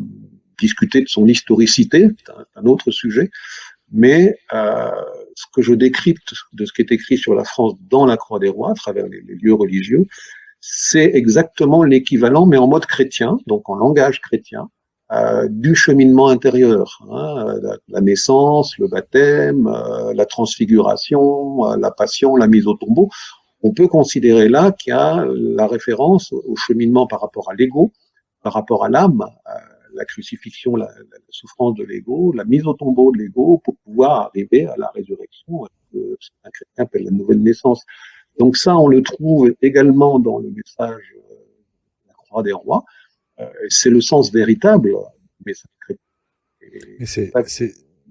S2: discuter de son historicité, c'est un, autre sujet, mais euh, ce que je décrypte de ce qui est écrit sur la France dans la Croix des Rois, à travers les, lieux religieux, c'est exactement l'équivalent, mais en mode chrétien, donc en langage chrétien, euh, du cheminement intérieur. Hein, la, la, naissance, le baptême, euh, la transfiguration, euh, la passion, la mise au tombeau. On peut considérer là qu'il y a la référence au cheminement par rapport à l'ego, par rapport à l'âme, euh, la crucifixion, la, la, souffrance de l'ego, la mise au tombeau de l'ego pour pouvoir arriver à la résurrection, que un chrétien appelle la nouvelle naissance. Donc ça, on le trouve également dans le message de la croix des rois. Euh, c'est le sens véritable du message
S1: chrétien.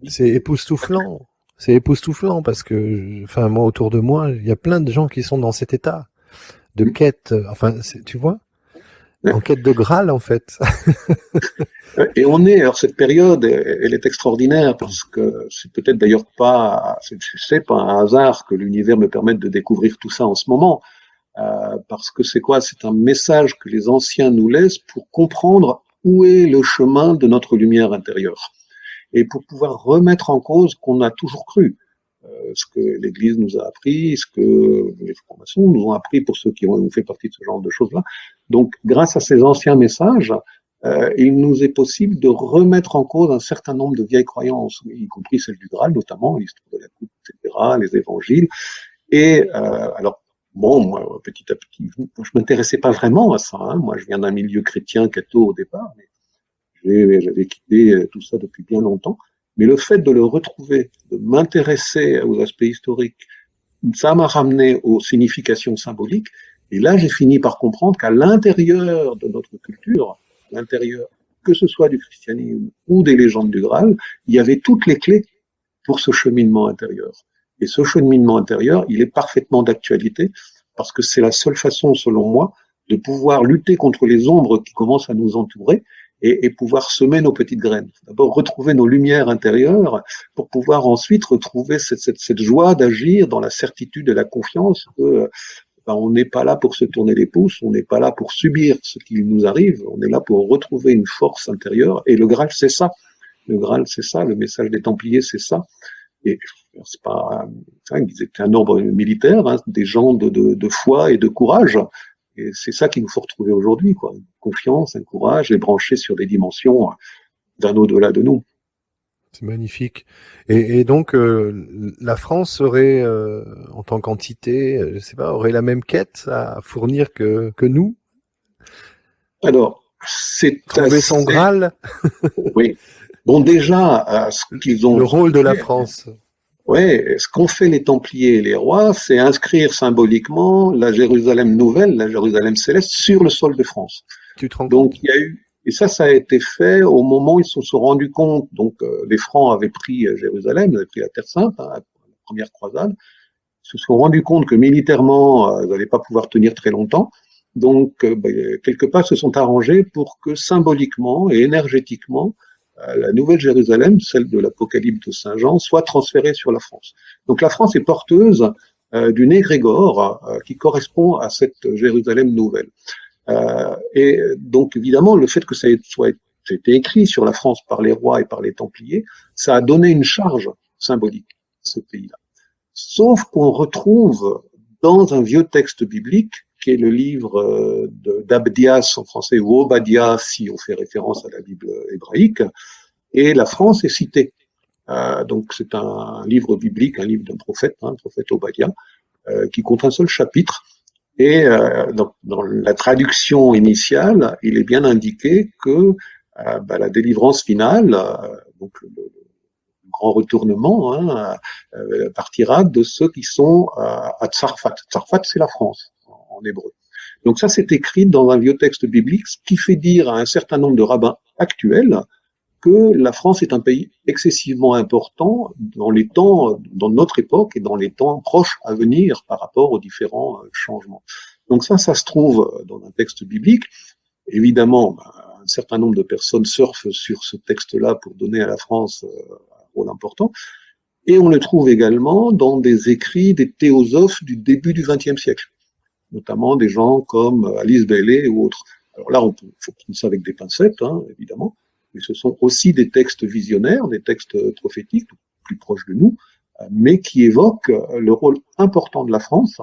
S1: C'est époustouflant. C'est époustouflant parce que, enfin, moi, autour de moi, il y a plein de gens qui sont dans cet état de quête. Enfin, tu vois? En quête de Graal en fait. [LAUGHS]
S2: et on est, alors cette période, elle est extraordinaire parce que c'est peut-être d'ailleurs pas, c'est pas un hasard que l'univers me permette de découvrir tout ça en ce moment, euh, parce que c'est quoi? C'est un message que les anciens nous laissent pour comprendre où est le chemin de notre lumière intérieure. et pour pouvoir remettre en cause qu'on a toujours cru. Euh, ce que l'Église nous a appris, ce que les formations nous ont appris pour ceux qui ont fait partie de ce genre de choses-là. Donc, grâce à ces anciens messages, euh, il nous est possible de remettre en cause un certain nombre de vieilles croyances, y compris celle du Graal, notamment l'histoire de la coupe, etc., les évangiles. Et euh, alors, bon, moi, petit à petit, je m'intéressais pas vraiment à ça. Hein. Moi, je viens d'un milieu chrétien catho au départ, mais j'avais quitté tout ça depuis bien longtemps. Mais le fait de le retrouver, de m'intéresser aux aspects historiques, ça m'a ramené aux significations symboliques. Et là, j'ai fini par comprendre qu'à l'intérieur de notre culture, l'intérieur, que ce soit du christianisme ou des légendes du Graal, il y avait toutes les clés pour ce cheminement intérieur. Et ce cheminement intérieur, il est parfaitement d'actualité parce que c'est la seule façon, selon moi, de pouvoir lutter contre les ombres qui commencent à nous entourer et, pouvoir semer nos petites graines. D'abord retrouver nos lumières intérieures pour pouvoir ensuite retrouver cette, cette joie d'agir dans la certitude et la confiance que on n'est pas là pour se tourner les pouces, on n'est pas là pour subir ce qui nous arrive, on est là pour retrouver une force intérieure. Et le Graal, c'est ça. Le Graal, c'est ça. Le message des Templiers, c'est ça. Et c'est pas, hein, ils étaient un ordre militaire, hein, des gens de, foi et de courage. Et c'est ça qu'il nous faut retrouver aujourd'hui. Une confiance, un courage, et brancher sur des dimensions d'un au-delà de nous.
S1: C'est magnifique. Et, et donc, euh, la France aurait, euh, en tant qu'entité, euh, je sais pas, aurait la même quête à fournir que, que nous?
S2: Alors, c'est
S1: trouver assez... son Graal? [LAUGHS]
S2: oui. Bon, déjà, ce qu'ils ont.
S1: Le rôle de la France.
S2: Oui, ce qu'ont fait les Templiers et les rois, c'est inscrire symboliquement la Jérusalem nouvelle, la Jérusalem céleste, sur le sol de France.
S1: Tu te rends
S2: donc il y a eu, et ça, ça a été fait au moment où ils se sont rendus compte. Donc euh, les Francs avaient pris euh, Jérusalem, ils avaient pris la Terre Sainte, hein, la première croisade. Ils se sont rendus compte que militairement, euh, ils n'allaient pas pouvoir tenir très longtemps. Donc bah, quelque part, se sont arrangés pour que symboliquement et énergétiquement, la nouvelle Jérusalem, celle de l'Apocalypse de Saint Jean, soit transférée sur la France. Donc la France est porteuse euh, d'une égrégore euh, qui correspond à cette Jérusalem nouvelle. Euh, et donc évidemment, le fait que ça soit été écrit sur la France par les rois et par les Templiers, ça a donné une charge symbolique à ce pays-là. Sauf qu'on retrouve dans un vieux texte biblique qui est le livre d'Abdias en français, ou Obadiah si on fait référence à la Bible hébraïque, et la France est citée. Euh, donc c'est un livre biblique, un livre d'un prophète, un hein, prophète Obadiah, euh, qui compte un seul chapitre. Et euh, dans, dans, la traduction initiale, il est bien indiqué que euh, bah, la délivrance finale, euh, donc le, le, grand retournement, hein, partira de ceux qui sont à Tsarfat. Tsarfat, c'est la France en hébreu. Donc ça, c'est écrit dans un vieux texte biblique, ce qui fait dire à un certain nombre de rabbins actuels que la France est un pays excessivement important dans les temps, dans notre époque et dans les temps proches à venir par rapport aux différents euh, changements. Donc ça, ça se trouve dans un texte biblique. Évidemment, ben, un certain nombre de personnes surfent sur ce texte-là pour donner à la France euh, un rôle important. Et on le trouve également dans des écrits des théosophes du début du XXe siècle notamment des gens comme Alice Bailey ou autres. Alors là, peut, faut prendre ça avec des pincettes, hein, évidemment, mais ce sont aussi des textes visionnaires, des textes prophétiques, plus proches de nous, mais qui évoquent le rôle important de la France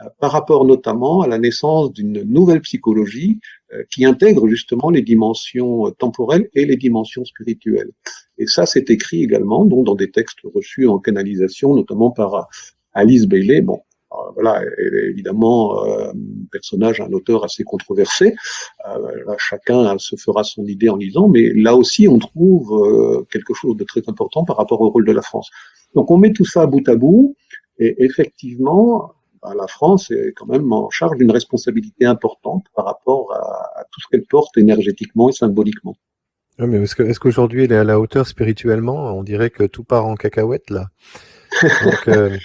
S2: euh, par rapport notamment à la naissance d'une nouvelle psychologie euh, qui intègre justement les dimensions temporelles et les dimensions spirituelles. Et ça, c'est écrit également donc, dans des textes reçus en canalisation, notamment par Alice Bailey. Euh, voilà, elle est évidemment euh, un personnage, un auteur assez controversé. Euh, là, chacun se fera son idée en lisant, mais là aussi, on trouve quelque chose de très important par rapport au rôle de la France. Donc, on met tout ça bout à bout, et effectivement, bah, la France est quand même en charge d'une responsabilité importante par rapport à, à tout ce qu'elle porte énergétiquement et symboliquement.
S1: Oui, mais est-ce qu'aujourd'hui elle est à la hauteur spirituellement? On dirait que tout part en cacahuète là. [LAUGHS] Donc, euh,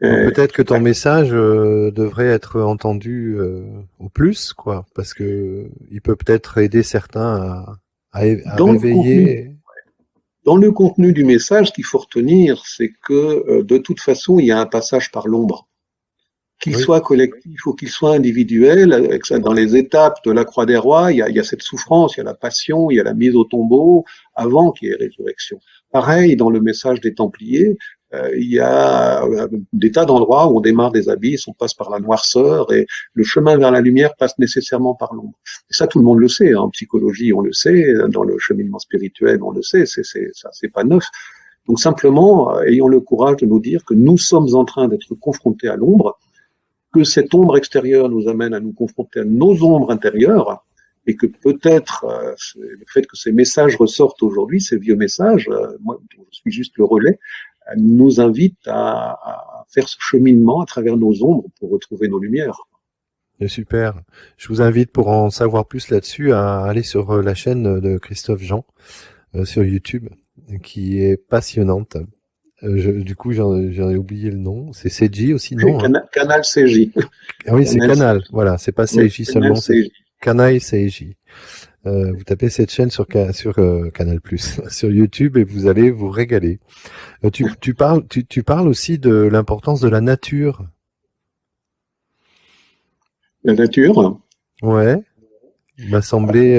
S1: peut-être que ton message euh, devrait être entendu euh, au plus, quoi, parce que il peut peut-être aider certains à, à, à dans réveiller.
S2: Le contenu, dans le contenu du message, ce qu'il faut retenir, c'est que de toute façon, il y a un passage par l'ombre. Qu'il oui. soit collectif ou qu'il soit individuel, avec ça, dans les étapes de la croix des rois, il y, a, il y a cette souffrance, il y a la passion, il y a la mise au tombeau, avant qu'il y ait résurrection. pareil, dans le message des Templiers, euh, il y a euh, des tas d'endroits où on démarre des abysses, on passe par la noirceur et le chemin vers la lumière passe nécessairement par l'ombre. Et ça, tout le monde le sait. Hein. En psychologie, on le sait. Dans le cheminement spirituel, on le sait. C'est c'est pas neuf. Donc simplement, euh, ayons le courage de nous dire que nous sommes en train d'être confrontés à l'ombre, que cette ombre extérieure nous amène à nous confronter à nos ombres intérieures, et que peut-être le fait que ces messages ressortent aujourd'hui, ces vieux messages, moi je suis juste le relais, nous invite à, faire ce cheminement à travers nos ombres pour retrouver nos lumières.
S1: Super. Je vous invite pour en savoir plus là-dessus à aller sur euh, la chaîne de Christophe Jean euh, sur YouTube, qui est passionnante. Euh, du coup, j'en ai oublié le nom. C'est CJ aussi, non
S2: hein Canal CJ.
S1: Ah oui, c'est Canal. Voilà, c'est pas CJ seulement, c'est Canal CJ. Euh, vous tapez cette chaîne sur, sur euh, Canal Plus, [LAUGHS] sur YouTube et vous allez vous régaler. Euh, tu, tu, parles, tu, tu, parles aussi de l'importance de la nature.
S2: La nature
S1: Ouais. Il m'a semblé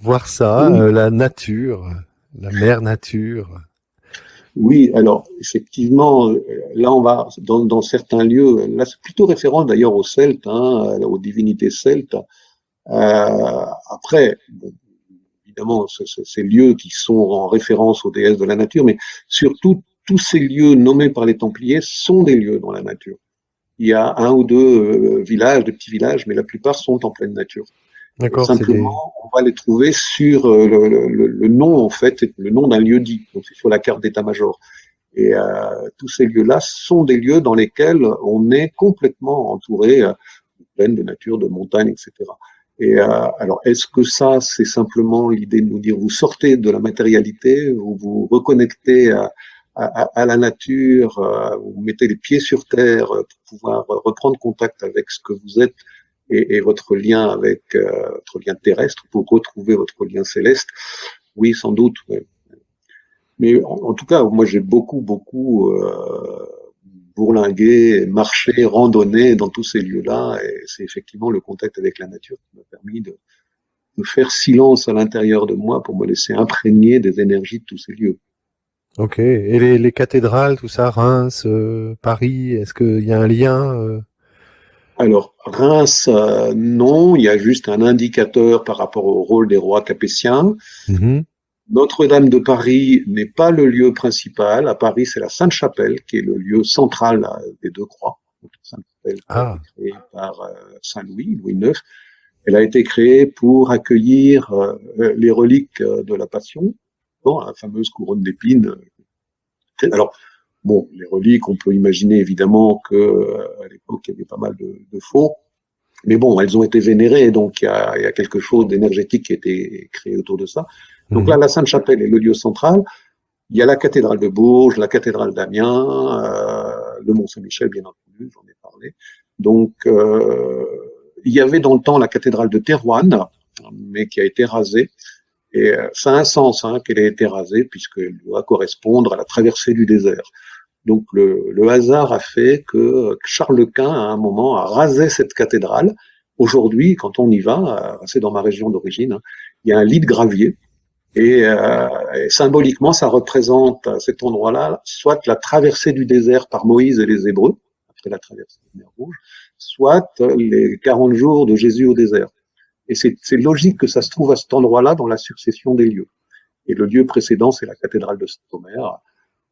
S1: voir ça, la nature, la mère nature.
S2: Oui, alors effectivement, là on va dans, dans certains lieux, là c'est plutôt référent d'ailleurs aux Celtes, hein, aux divinités celtes. Euh, après, évidemment, ces lieux qui sont en référence aux déesses de la nature, mais surtout tous ces lieux nommés par les Templiers sont des lieux dans la nature. Il y a un ou deux euh, villages, des petits villages, mais la plupart sont en pleine nature. Simplement, on va les trouver sur euh, le, le, le, nom en fait, le nom d'un lieu dit. Donc c'est sur la carte d'état-major. Et euh, tous ces lieux-là sont des lieux dans lesquels on est complètement entouré de plaines, de nature, de montagnes, etc. Et euh, alors, est-ce que ça, c'est simplement l'idée de nous dire vous sortez de la matérialité, vous vous reconnectez à, à, à la nature, euh, vous mettez les pieds sur terre pour pouvoir reprendre contact avec ce que vous êtes et, et votre lien avec euh, votre lien terrestre pour retrouver votre lien céleste? Oui, sans doute. Mais en, en, tout cas, moi, j'ai beaucoup, beaucoup euh, bourlinguer, marcher, randonner dans tous ces lieux-là. Et c'est effectivement le contact avec la nature qui m'a permis de, de, faire silence à l'intérieur de moi pour me laisser imprégner des énergies de tous ces lieux.
S1: Ok. Et les, les cathédrales, tout ça, Reims, euh, Paris, est-ce qu'il y a un lien euh...
S2: Alors, Reims, euh, non, il y a juste un indicateur par rapport au rôle des rois capétiens. Mm notre-Dame de Paris n'est pas le lieu principal. À Paris, c'est la Sainte-Chapelle qui est le lieu central des deux croix. Sainte-Chapelle ah. créée par euh, Saint-Louis, Louis IX. Elle a été créée pour accueillir euh, les reliques euh, de la Passion, bon, la fameuse couronne d'épines. Alors, bon, les reliques, on peut imaginer évidemment que à l'époque il y avait pas mal de, de faux, mais bon, elles ont été vénérées, donc il y a, il y a quelque chose d'énergétique qui a été créé autour de ça. Donc là, mhm. la Sainte-Chapelle est le lieu central. Il y a la cathédrale de Bourges, la cathédrale d'Amiens, euh, le Mont-Saint-Michel, bien entendu, j'en ai parlé. Donc, euh, il y avait dans le temps la cathédrale de Terouanne, mais qui a été rasée. Et euh, ça a un sens hein, qu'elle ait été rasée, puisqu'elle doit correspondre à la traversée du désert. Donc le, hasard a fait que Charles Quint, à un moment, a rasé cette cathédrale. Aujourd'hui, quand on y va, c'est dans ma région d'origine, hein, il y a un lit de gravier euh, et, symboliquement, ça représente à cet endroit-là soit la traversée du désert par Moïse et les Hébreux, après la traversée de la mer Rouge, soit les 40 jours de Jésus au désert. Et c'est logique que ça se trouve à cet endroit-là dans la succession des lieux. Et le lieu précédent, c'est la cathédrale de Saint-Omer.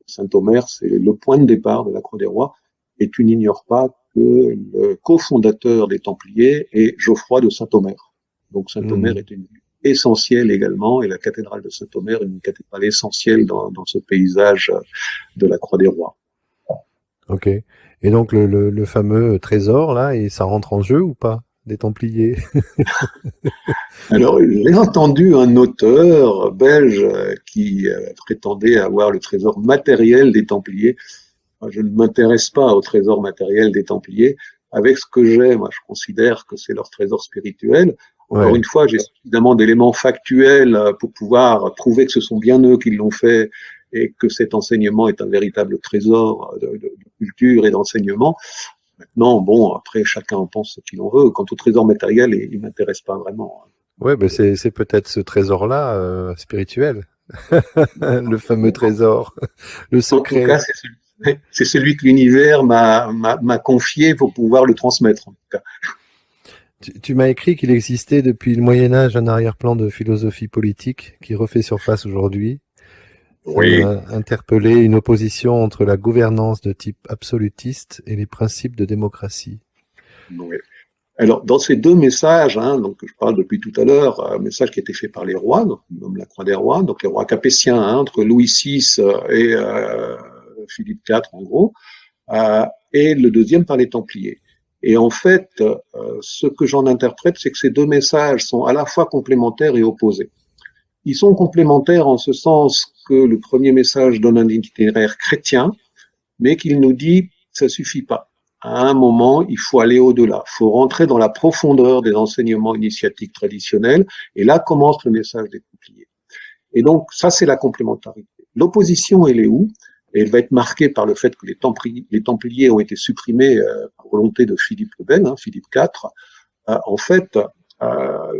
S2: Saint-Omer, c'est le point de départ de la Croix des Rois. Et tu n'ignores pas que le cofondateur des Templiers est Geoffroy de Saint-Omer. Donc Saint-Omer mmh. est une essentielle également, et la cathédrale de Saint-Omer est une cathédrale essentielle dans, dans, ce paysage de la Croix des Rois.
S1: Ok. Et donc le, le, le, fameux trésor là, et ça rentre en jeu ou pas? Des Templiers [LAUGHS]
S2: Alors j'ai entendu un auteur belge qui euh, prétendait avoir le trésor matériel des Templiers. Je ne m'intéresse pas au trésor matériel des Templiers. Avec ce que j'ai, moi je considère que c'est leur trésor spirituel. Encore une fois, j'ai suffisamment d'éléments factuels pour pouvoir prouver que ce sont bien eux qui l'ont fait et que cet enseignement est un véritable trésor de, de, culture et d'enseignement. Maintenant, bon, après, chacun en pense ce qu'il en veut. Quant au trésor matériel, il, ne m'intéresse pas vraiment.
S1: Ouais, ben c'est, peut-être ce trésor-là euh, spirituel [LAUGHS] le fameux trésor, le secret.
S2: En tout cas, c'est celui, que l'univers m'a confié pour pouvoir le transmettre. En tout cas.
S1: Tu, m'as écrit qu'il existait depuis le Moyen Âge un arrière-plan de philosophie politique qui refait surface aujourd'hui.
S2: Oui.
S1: interpellé une opposition entre la gouvernance de type absolutiste et les principes de démocratie.
S2: Oui. Alors, dans ces deux messages, hein, donc je parle depuis tout à l'heure, un message qui a été fait par les rois, donc, nomme la Croix des Rois, donc les rois capétiens, hein, entre Louis VI et euh, Philippe IV en gros, euh, et le deuxième par les Templiers. Et en fait, euh, ce que j'en interprète, c'est que ces deux messages sont à la fois complémentaires et opposés. Ils sont complémentaires en ce sens que le premier message donne un itinéraire chrétien, mais qu'il nous dit ça suffit pas. À un moment, il faut aller au-delà. Il faut rentrer dans la profondeur des enseignements initiatiques traditionnels. Et là commence le message des Templiers. Et donc, ça, c'est la complémentarité. L'opposition, elle est où? Elle va être marquée par le fait que les Templiers, ont été supprimés euh, par volonté de Philippe le Bel, hein, Philippe IV. Euh, en fait,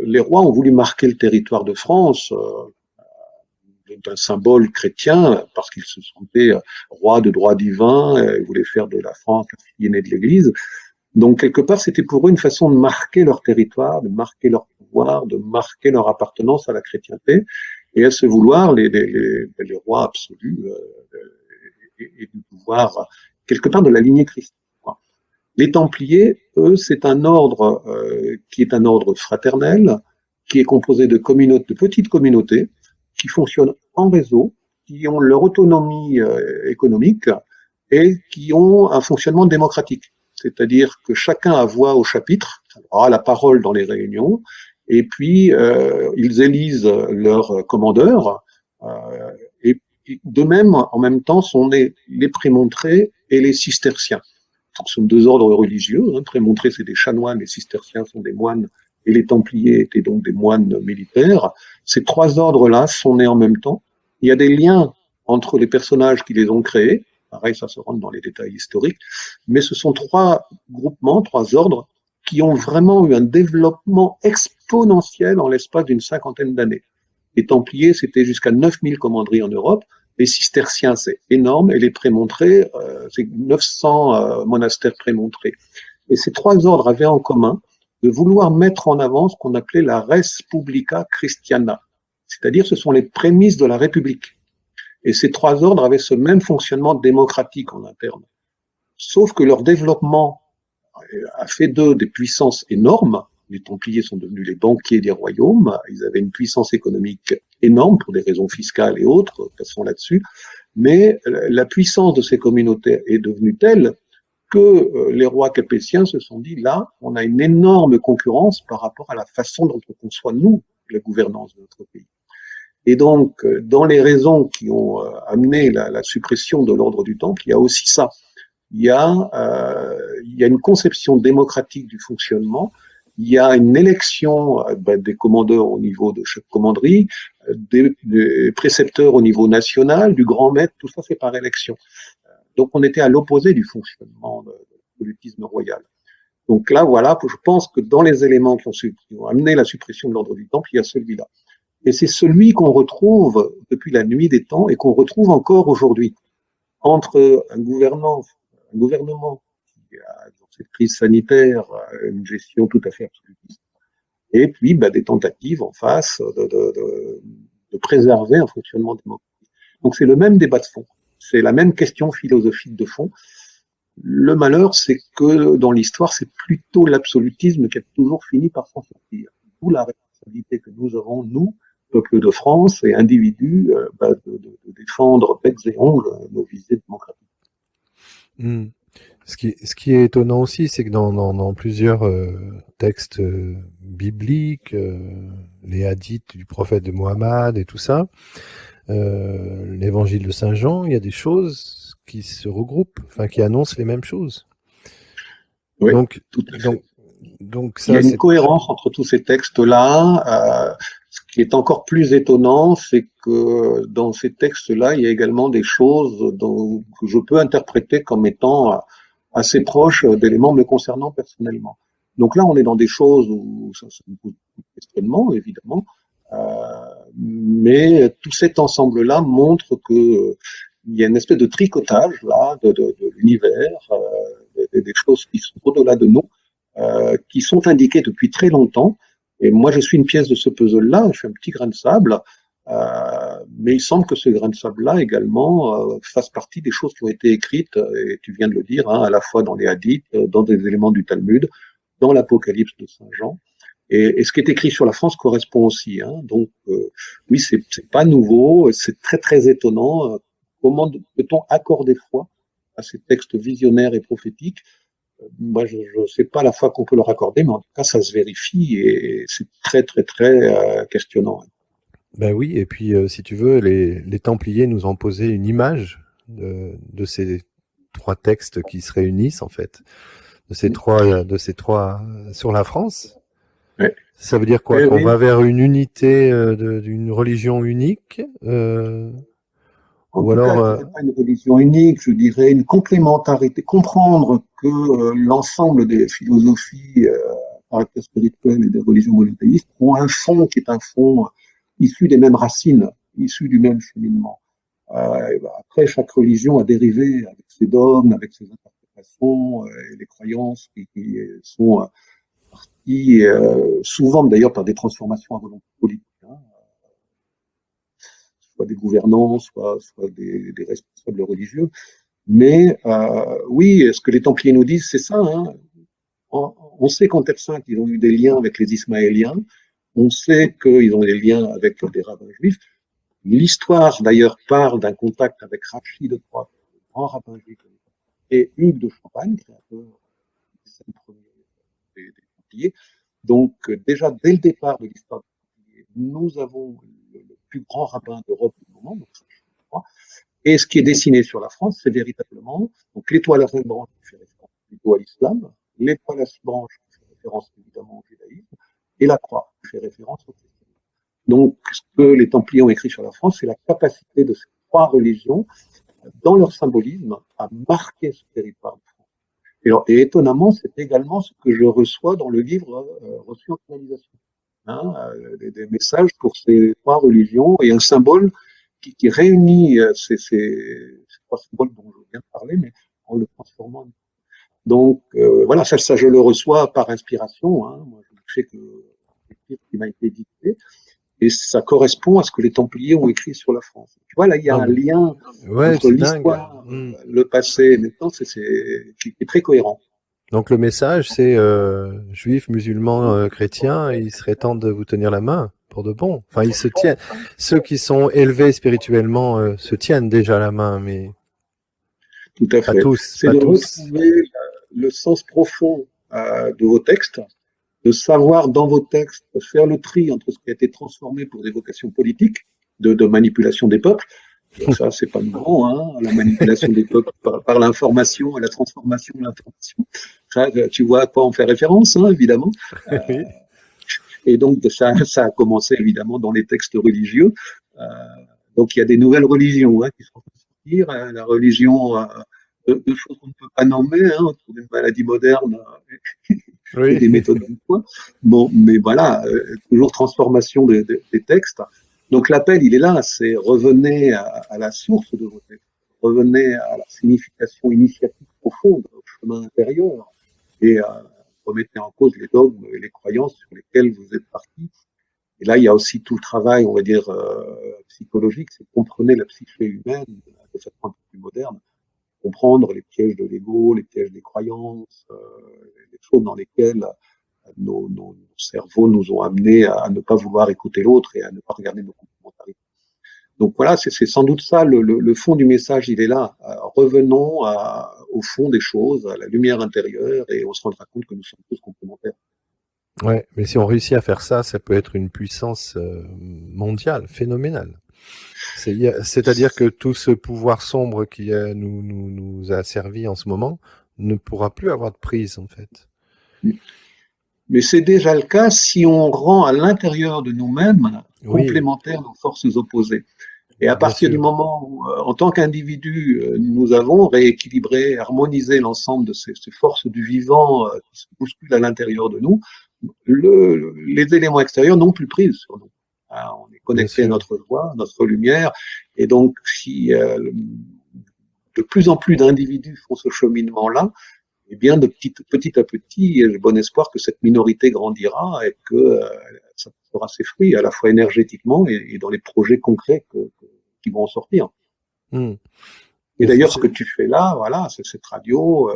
S2: les rois ont voulu marquer le territoire de France euh, d'un symbole chrétien parce qu'ils se sentaient rois de droit divin, ils voulaient faire de la France la fille aînée de l'Église. Donc quelque part, c'était pour eux une façon de marquer leur territoire, de marquer leur pouvoir, de marquer leur appartenance à la chrétienté. Et à ce vouloir, les, les, rois absolus euh, et, et, du pouvoir, quelque part de la lignée chrétienne. Les Templiers, eux, c'est un ordre euh, qui est un ordre fraternel, qui est composé de, petites communautés, qui fonctionnent en réseau, qui ont leur autonomie euh, économique et qui ont un fonctionnement démocratique. C'est-à-dire que chacun a voix au chapitre, a la parole dans les réunions, et puis euh, ils élisent leurs commandeurs, euh, et, de même, en même temps, sont les prémontrés et les cisterciens ce sont deux ordres religieux. Hein. Très montré, c'est des chanoines, les cisterciens sont des moines, et les templiers étaient donc des moines militaires. Ces trois ordres-là sont nés en même temps. Il y a des liens entre les personnages qui les ont créés. Pareil, ça se rentre dans les détails historiques. Mais ce sont trois groupements, trois ordres, qui ont vraiment eu un développement exponentiel en l'espace d'une cinquantaine d'années. Les Templiers, c'était jusqu'à 9000 commanderies en Europe. Les cisterciens, c'est énorme, et les prémontrés, euh, c'est 900 euh, monastères prémontrés. Et ces trois ordres avaient en commun de vouloir mettre en avant ce qu'on appelait la res publica christiana, c'est-à-dire ce sont les prémices de la République. Et ces trois ordres avaient ce même fonctionnement démocratique en interne. Sauf que leur développement a fait d'eux des puissances énormes, les Templiers sont devenus les banquiers des royaumes. Ils avaient une puissance économique énorme pour des raisons fiscales et autres, passons là-dessus. Mais la puissance de ces communautés est devenue telle que euh, les rois capétiens se sont dit, là, on a une énorme concurrence par rapport à la façon dont on conçoit, nous, la gouvernance de notre pays. Et donc, euh, dans les raisons qui ont euh, amené la, suppression de l'ordre du temple, il y a aussi ça. Il y a une conception démocratique du fonctionnement il y a une élection euh, ben, des commandeurs au niveau de chaque commanderie, euh, des, précepteurs au niveau national, du grand maître, tout ça c'est par élection. Donc on était à l'opposé du fonctionnement du politisme royal. Donc là, voilà, je pense que dans les éléments qui ont, qui ont amené la suppression de l'ordre du temple, il y a celui-là. Et c'est celui qu'on retrouve depuis la nuit des temps et qu'on retrouve encore aujourd'hui. Entre un gouvernement, un gouvernement cette crise sanitaire, euh, une gestion tout à fait absolutiste. Et puis bah, des tentatives en face de, de, de, de préserver un fonctionnement démocratique. Donc c'est le même débat de fond, c'est la même question philosophique de fond. Le malheur, c'est que dans l'histoire, c'est plutôt l'absolutisme qui a toujours fini par s'en sortir. D'où la responsabilité que nous avons, nous, peuple de France et individus, euh, bah, de, de, défendre becs et ongles nos visées démocratiques.
S1: Mmh. Ce qui, ce qui est étonnant aussi, c'est que dans, dans, dans, plusieurs euh, textes euh, bibliques, euh, les hadiths du prophète de Mohammed et tout ça, l'évangile de Saint Jean, il y a des choses qui se regroupent, enfin qui annoncent les mêmes choses.
S2: Oui, donc, tout à fait. donc, donc ça, il y a une cohérence entre tous ces textes-là. ce qui est encore plus étonnant, c'est que dans ces textes-là, il y a également des choses dont, que je peux interpréter comme étant assez proche d'éléments me concernant personnellement. Donc là, on est dans des choses où ça, se me pose questionnement, évidemment, euh, mais tout cet ensemble-là montre que il y a une espèce de tricotage là de, de, de l'univers, euh, des, choses qui sont au-delà de nous, euh, qui sont indiquées depuis très longtemps. Et moi, je suis une pièce de ce puzzle-là, je suis un petit grain de sable, euh, mais il semble que ce grain de sable-là également euh, fasse partie des choses qui ont été écrites, et tu viens de le dire, hein, à la fois dans les hadiths, dans des éléments du Talmud, dans l'Apocalypse de Saint Jean. Et, et, ce qui est écrit sur la France correspond aussi. Hein. Donc, euh, oui, c'est pas nouveau, c'est très très étonnant. Comment peut-on accorder foi à ces textes visionnaires et prophétiques? Moi, je ne sais pas la foi qu'on peut leur accorder, mais en tout cas, ça se vérifie et c'est très très très euh, questionnant.
S1: Ben oui, et puis euh, si tu veux, les, les, Templiers nous ont posé une image de, de, ces trois textes qui se réunissent en fait, de ces trois, de ces trois sur la France. Ça veut dire quoi? Qu'on va vers une unité euh, d'une religion unique euh,
S2: Ou alors euh, pas une religion unique, je dirais une complémentarité. Comprendre que euh, l'ensemble des philosophies euh, caractère spirituel et des religions monothéistes ont un fond qui est un fond issu des mêmes racines, issu du même cheminement. Euh, ben après, chaque religion a dérivé avec ses dogmes, avec ses interprétations et les croyances qui, sont euh, souvent d'ailleurs par des transformations à volonté politique, hein, soit des gouvernants, soit, des, responsables religieux. Mais euh, oui, ce que les Templiers nous disent, c'est ça. Hein. On, on, sait qu'en Terre Sainte, ils ont eu des liens avec les Ismaéliens. On sait qu'ils ont des liens avec des rabbins juifs. L'histoire, d'ailleurs, parle d'un contact avec Rachid de Troyes, le grand rabbin juif, et Hugues de Champagne, créateur des premiers des, des donc, déjà, dès le départ de l'histoire nous avons le, plus grand rabbin d'Europe du moment, donc et ce qui est dessiné sur la France, c'est véritablement donc l'étoile à cinq branches qui fait référence plutôt à l'islam, l'étoile à six branches qui fait référence évidemment au judaïsme, et la croix fait référence au christianisme. Donc, ce que les Templiers ont écrit sur la France, c'est la capacité de ces trois religions, dans leur symbolisme, à marquer ce territoire et, et étonnamment, c'est également ce que je reçois dans le livre euh, reçu en canalisation. Hein, euh, des, des, messages pour ces trois religions et un symbole qui, qui réunit euh, ces, ces, ces, trois symboles dont je viens de parler, mais en le transformant. Donc euh, voilà, ça, ça je le reçois par inspiration. Hein. Moi, je sais que c'est qui m'a été dicté et ça correspond à ce que les Templiers ont écrit sur la France. Tu vois, là, il y a un lien entre l'histoire, hmm. le passé, maintenant, c'est qui est très cohérent.
S1: Donc le message, c'est euh, juifs, musulmans, euh, chrétiens, il serait temps de vous tenir la main pour de bon. Enfin, ils se tiennent. Ceux qui sont élevés spirituellement euh, se tiennent déjà la main, mais
S2: tout à fait. C'est de tous. retrouver le sens profond euh, de vos textes, de savoir dans vos textes faire le tri entre ce qui a été transformé pour des vocations politiques, de, de manipulation des peuples. ça, c'est pas nouveau, hein, la manipulation des peuples [LAUGHS] par, par l'information, la transformation de l'information. Tu vois à quoi on fait référence, hein, évidemment. [LAUGHS] Euh, et donc, ça, ça a commencé évidemment dans les textes religieux. Euh, donc, il y a des nouvelles religions hein, qui sont en sortir. Hein, la religion euh, de, de, choses qu'on ne peut pas nommer, hein, autour d'une maladie moderne oui. des méthodes d'emploi. Bon, mais voilà, euh, toujours transformation des, des, des textes. Donc l'appel, il est là, c'est revenez à, à, la source de vos textes, revenez à la signification initiatique profonde, au chemin intérieur, et euh, remettez en cause les dogmes et les croyances sur lesquelles vous êtes partis. Et là, il y a aussi tout le travail, on va dire, euh, psychologique, c'est comprenez la psyché humaine de façon un peu plus moderne, comprendre les pièges de l'ego, les pièges des croyances, euh, les choses dans lesquelles nos, nos, cerveaux nous ont amenés à, ne pas vouloir écouter l'autre et à ne pas regarder nos complémentarités. Donc voilà, c'est sans doute ça, le, fond du message, il est là. Euh, revenons au fond des choses, à la lumière intérieure, et on se rendra compte que nous sommes tous complémentaires.
S1: Ouais, mais si on réussit à faire ça, ça peut être une puissance euh, mondiale, phénoménale. C'est-à-dire que tout ce pouvoir sombre qui nous, nous, nous, a servi en ce moment ne pourra plus avoir de prise, en fait.
S2: Mais c'est déjà le cas si on rend à l'intérieur de nous-mêmes oui. complémentaires nos forces opposées. Et à partir du moment où, euh, en tant qu'individu, euh, nous avons rééquilibré, harmonisé l'ensemble de ces, ces, forces du vivant euh, qui se bousculent à l'intérieur de nous, le, les éléments extérieurs n'ont plus prise sur nous. Hein, on est connecté à notre voix, notre lumière. Et donc, si euh, de plus en plus d'individus font ce cheminement-là, eh bien, de petit, petit à petit, j'ai bon espoir que cette minorité grandira et que euh, ça fera ses fruits, à la fois énergétiquement et, dans les projets concrets qui vont en sortir. Hmm. Et d'ailleurs, ce que tu fais là, voilà, c'est cette radio, euh,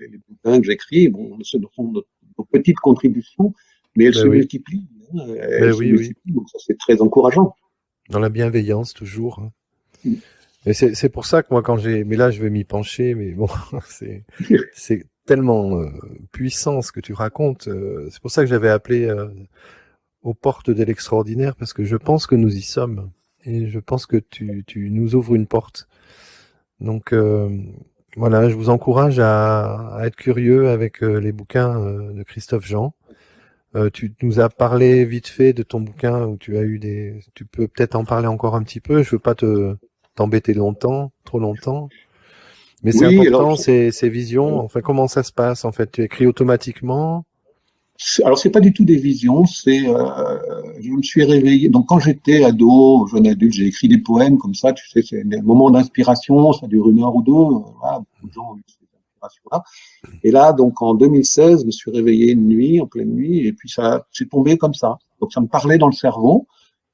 S2: les, bouquins que j'écris, bon, ce sont nos, petites contributions, mais elles ben se multiplient. Hein, elles ben se multiplient, donc ça c'est très encourageant.
S1: Dans la bienveillance, toujours. Hein. Hmm. Et c'est pour ça que moi, quand j'ai, mais là, je vais m'y pencher, mais bon, [LAUGHS] c'est c'est tellement euh, puissant ce que tu racontes. Euh, c'est pour ça que j'avais appelé euh, aux portes de l'extraordinaire parce que je pense que nous y sommes et je pense que tu tu nous ouvres une porte. Donc voilà, je vous encourage à, à être curieux avec les bouquins de Christophe Jean. Tu nous as parlé vite fait de ton bouquin où tu as eu des. Tu peux peut-être en parler encore un petit peu. Je veux pas te t'embêter longtemps, trop longtemps. Mais c'est important, ces, ces visions. Enfin, comment ça se passe en fait? Tu écris automatiquement?
S2: Alors c'est pas du tout des visions, c'est euh, je me suis réveillé. Donc quand j'étais ado, jeune adulte, j'ai écrit des poèmes comme ça. Tu sais, c'est un moment d'inspiration, ça dure une heure ou deux. Voilà, beaucoup de gens ont eu ces Et là, donc en 2016, je me suis réveillé une nuit, en pleine nuit, et puis ça c'est tombé comme ça. Donc ça me parlait dans le cerveau.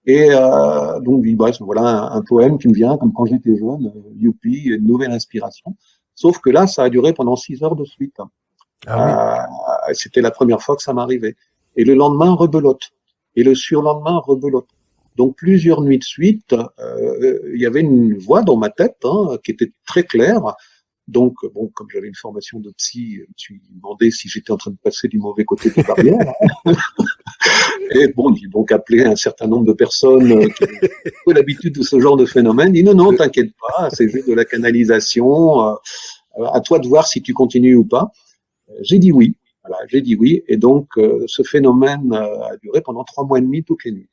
S2: Et euh, donc, bref, voilà un, poème qui me vient comme quand j'étais jeune, euh, youpi, une nouvelle inspiration. Sauf que là, ça a duré pendant six heures de suite. Ah euh, C'était la première fois que ça m'arrivait. Et le lendemain, rebelote. Et le surlendemain, rebelote. Donc plusieurs nuits de suite, euh, il y avait une voix dans ma tête hein, qui était très claire. Donc, bon, comme j'avais une formation de psy, je me suis demandé si j'étais en train de passer du mauvais côté des barrières. [LAUGHS] Et bon, j'ai donc appelé un certain nombre de personnes euh, qui ont l'habitude de ce genre de phénomène. Dit non, non, t'inquiète pas, c'est juste de la canalisation. Euh, à toi de voir si tu continues ou pas. J'ai dit oui. Voilà, j'ai dit oui. Et donc, euh, ce phénomène a duré pendant trois mois et demi toutes les nuits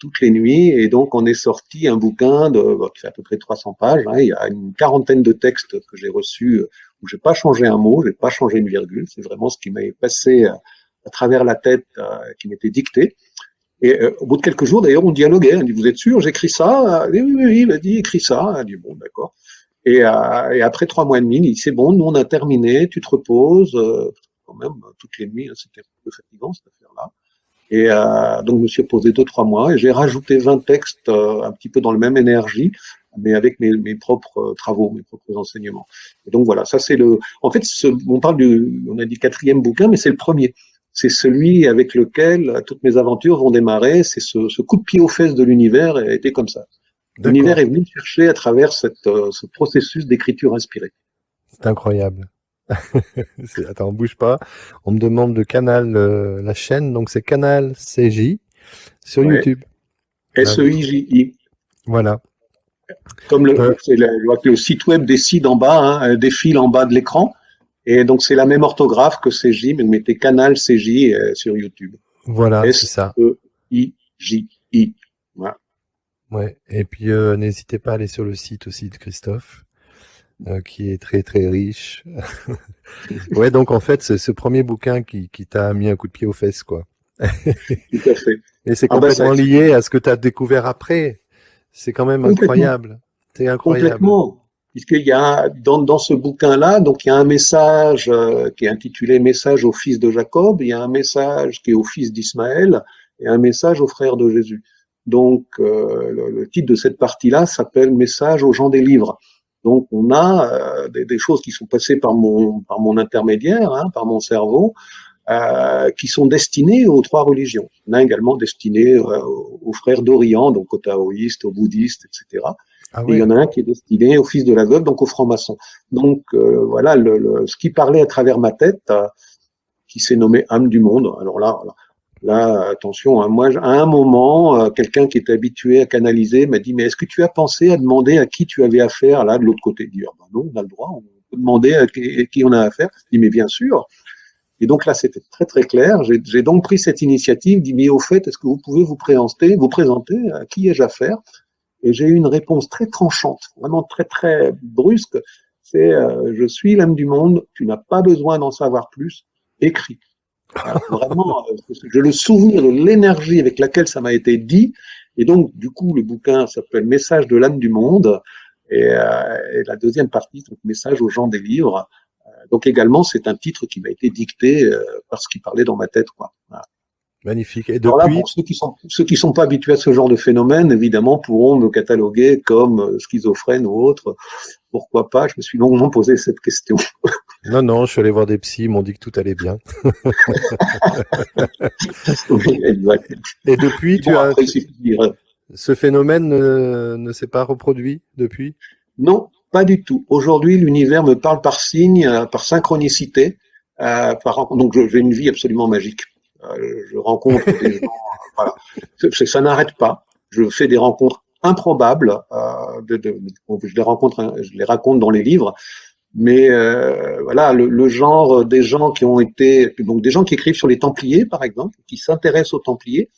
S2: toutes les nuits. Et donc, on est sorti un bouquin de, qui fait à peu près 300 pages. Hein. il y a une quarantaine de textes que j'ai reçus où j'ai pas changé un mot, j'ai pas changé une virgule. C'est vraiment ce qui m'est passé à travers la tête euh, qui m'était dictée. Et euh, au bout de quelques jours, d'ailleurs, on dialoguait. On dit, vous êtes sûr, j'écris ça? Oui, oui, oui, il a dit, écris ça. Il dit, bon, d'accord. Et, euh, et, après trois mois et demi, il dit, c'est bon, nous, on a terminé, tu te reposes. quand même, toutes les nuits, hein, c'était un peu fatigant, cette affaire-là. Et euh, donc, je me suis posé deux, trois mois et j'ai rajouté 20 textes un petit peu dans la même énergie, mais avec mes, mes propres travaux, mes propres enseignements. Et donc, voilà, ça c'est le... En fait, ce, on parle du... On a dit quatrième bouquin, mais c'est le premier c'est celui avec lequel toutes mes aventures vont démarrer. C'est ce, coup de pied aux fesses de l'univers a été comme ça. L'univers est venu chercher à travers cette, euh, ce processus d'écriture inspirée.
S1: C'est incroyable. [LAUGHS] Attends, on bouge pas. On me demande de Canal, euh, la chaîne, donc c'est Canal CJ sur YouTube.
S2: S-E-I-J-I.
S1: Voilà.
S2: Comme le, euh. le, site web décide en bas, hein, défile en bas de l'écran. Et donc, c'est la même orthographe que CJ, mais mettez Canal CJ euh, sur YouTube.
S1: Voilà, c'est ça.
S2: S-E-I-J-I. Voilà.
S1: Ouais. Et puis, euh, n'hésitez pas à aller sur le site aussi de Christophe, euh, qui est très, très riche. [LAUGHS] ouais, donc, en fait, c'est ce premier bouquin qui, qui t'a mis un coup de pied aux fesses, quoi.
S2: Tout à fait. [LAUGHS]
S1: Et c'est ah bah, complètement lié à ce que tu as découvert après. C'est quand même incroyable. C'est incroyable.
S2: Complètement puisqu'il y a dans, dans ce bouquin-là, donc il y a un message euh, qui est intitulé Message au fils de Jacob, il y a un message qui est au fils d'Ismaël et un message au frère de Jésus. Donc euh, le, titre de cette partie-là s'appelle Message aux gens des livres. Donc on a euh, des, des, choses qui sont passées par mon par mon intermédiaire, hein, par mon cerveau, qui sont destinées aux trois religions. On a également destiné aux frères d'Orient, donc aux taoïstes, aux bouddhistes, etc. Ah il y en a un qui est destiné au fils de la veuve, donc aux francs-maçons. Donc euh, voilà le, ce qui parlait à travers ma tête, euh, qui s'est nommé âme du monde. Alors là, là, attention, hein, moi à un moment, euh, quelqu'un qui était habitué à canaliser m'a dit mais est-ce que tu as pensé à demander à qui tu avais affaire là de l'autre côté? Dit ah, ben non, on a le droit, on peut demander à qui, on a affaire. Je dis mais bien sûr. Et donc là, c'était très très clair. J'ai donc pris cette initiative, dit mais au fait, est-ce que vous pouvez vous présenter, vous présenter à qui ai-je affaire? Et j'ai eu une réponse très tranchante, vraiment très très brusque. C'est euh, je suis l'âme du monde, tu n'as pas besoin d'en savoir plus, écris. Vraiment, euh, j'ai le souvenir de l'énergie avec laquelle ça m'a été dit, Et donc, du coup, le bouquin s'appelle Message de l'âme du monde. Et, et, la deuxième partie, donc Message aux gens des livres. donc également, c'est un titre qui m'a été dicté par ce qui parlait dans ma tête. Quoi. Voilà.
S1: Magnifique. Et depuis... Alors
S2: pour ceux qui sont ceux qui sont pas habitués à ce genre de phénomène, évidemment, pourront me cataloguer comme euh, schizophrène ou autre. Pourquoi pas? Je me suis longuement posé cette question. [LAUGHS]
S1: Non, non, je suis allé voir des psys, ils m'ont dit que tout allait bien. [LAUGHS] Et depuis, tu as ce phénomène ne, s'est pas reproduit depuis?
S2: Non, pas du tout. Aujourd'hui, l'univers me parle par signe, euh, par synchronicité. Euh, par... Donc, j'ai une vie absolument magique. Euh, je rencontre des [LAUGHS] gens, voilà. Ça n'arrête pas. Je fais des rencontres improbables. Euh, de, je les rencontre, je les raconte dans les livres. Mais euh, voilà, le, genre des gens qui ont été, donc des gens qui écrivent sur les Templiers, par exemple, qui s'intéressent aux Templiers,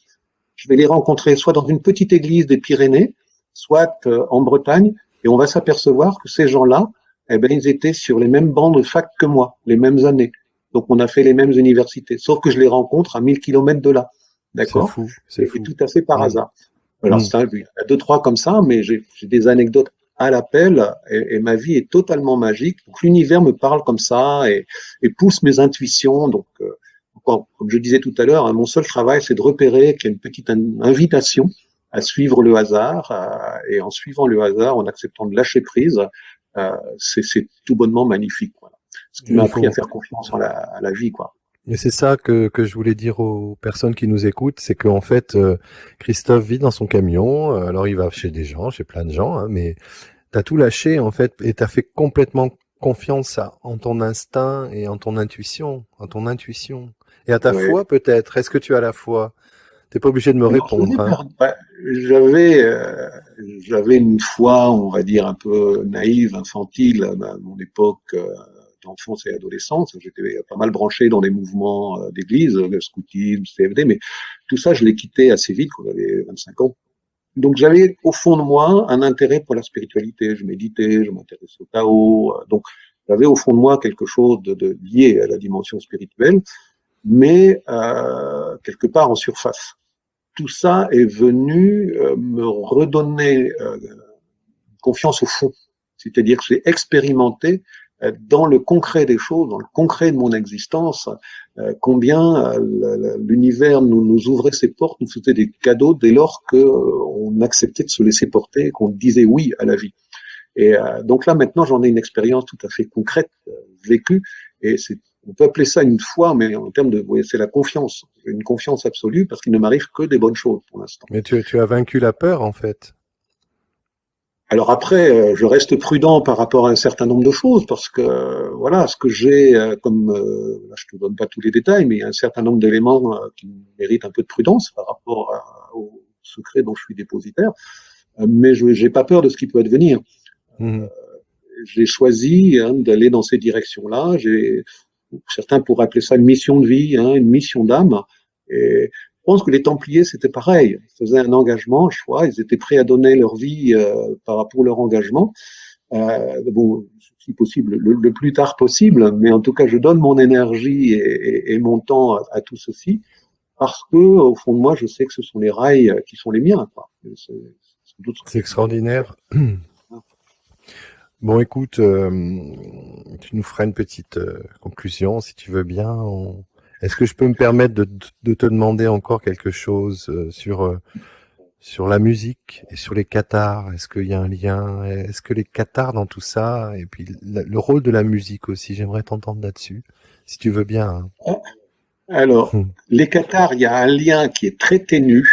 S2: je vais les rencontrer soit dans une petite église des Pyrénées, soit euh, en Bretagne, et on va s'apercevoir que ces gens-là, eh ben, ils étaient sur les mêmes bancs de fac que moi, les mêmes années. Donc on a fait les mêmes universités, sauf que je les rencontre à 1000 kilomètres de là. D'accord?
S1: C'est fou. C'est fou.
S2: tout à fait par hasard. Alors mm. il y a deux trois comme ça, mais j'ai des anecdotes à l'appel et, ma vie est totalement magique. Donc l'univers me parle comme ça et, et pousse mes intuitions. Donc euh, comme je disais tout à l'heure, hein, mon seul travail c'est de repérer qu'il y a une petite invitation à suivre le hasard euh, et en suivant le hasard, en acceptant de lâcher prise, euh, c'est tout bonnement magnifique. Voilà ce qui m'a appris à faire confiance à la vie, quoi.
S1: Et c'est ça que, que je voulais dire aux personnes qui nous écoutent, c'est qu'en fait, euh, Christophe vit dans son camion, euh, alors il va chez des gens, chez plein de gens, hein, mais t'as tout lâché en fait, et t'as fait complètement confiance en ton instinct et en ton intuition, en ton intuition. Et à ta foi peut-être, est-ce que tu as la foi? T'es pas obligé de me répondre.
S2: Hein. J'avais, euh, j'avais une foi, on va dire un peu naïve, infantile à mon époque d'enfance et adolescence. J'étais pas mal branché dans des mouvements euh, d'église, le scoutisme, CFD, mais tout ça, je l'ai quitté assez vite quand j'avais 25 ans. Donc j'avais au fond de moi un intérêt pour la spiritualité. Je méditais, je m'intéressais au Tao. Euh, donc j'avais au fond de moi quelque chose de, de lié à la dimension spirituelle, mais euh, quelque part en surface. Tout ça est venu euh, me redonner euh, confiance au fond. C'est-à-dire que j'ai expérimenté euh, dans le concret des choses, dans le concret de mon existence, euh, combien euh, l'univers nous, nous, ouvrait ses portes, nous faisait des cadeaux dès lors qu'on acceptait de se laisser porter, qu'on disait oui à la vie. Et donc là maintenant j'en ai une expérience tout à fait concrète, vécue, et c'est on peut appeler ça une foi, mais en termes de, c'est la confiance, une confiance absolue, parce qu'il ne m'arrive que des bonnes choses pour l'instant.
S1: Mais tu, tu as vaincu la peur en fait.
S2: Alors après, euh, je reste prudent par rapport à un certain nombre de choses parce que voilà, ce que j'ai euh, comme, euh, je te donne pas tous les détails, mais il y a un certain nombre d'éléments qui méritent un peu de prudence par rapport au secret dont je suis dépositaire. Mais je n'ai pas peur de ce qui peut advenir. Mmh. j'ai choisi hein, d'aller dans ces directions-là. J'ai certains pourraient appeler ça une mission de vie, hein, une mission d'âme. Et je pense que les Templiers, c'était pareil. Ils faisaient un engagement, je crois. Ils étaient prêts à donner leur vie euh, pour leur engagement. Euh, bon, si possible, le, plus tard possible. Mais en tout cas, je donne mon énergie et, mon temps à, tout ceci parce que, au fond de moi, je sais que ce sont les rails qui sont les miens.
S1: C'est extraordinaire. [CLEARS THROAT] Bon, écoute, euh, tu nous feras une petite euh, conclusion, si tu veux bien. Est-ce que je peux me permettre de, de te demander encore quelque chose euh, sur euh, sur la musique et sur les cathares? Est-ce qu'il y a un lien? Est-ce que les cathares dans tout ça et puis le, rôle de la musique aussi J'aimerais t'entendre là-dessus, si tu veux bien. Hein.
S2: Ah, alors, hum. les cathares, il y a un lien qui est très ténu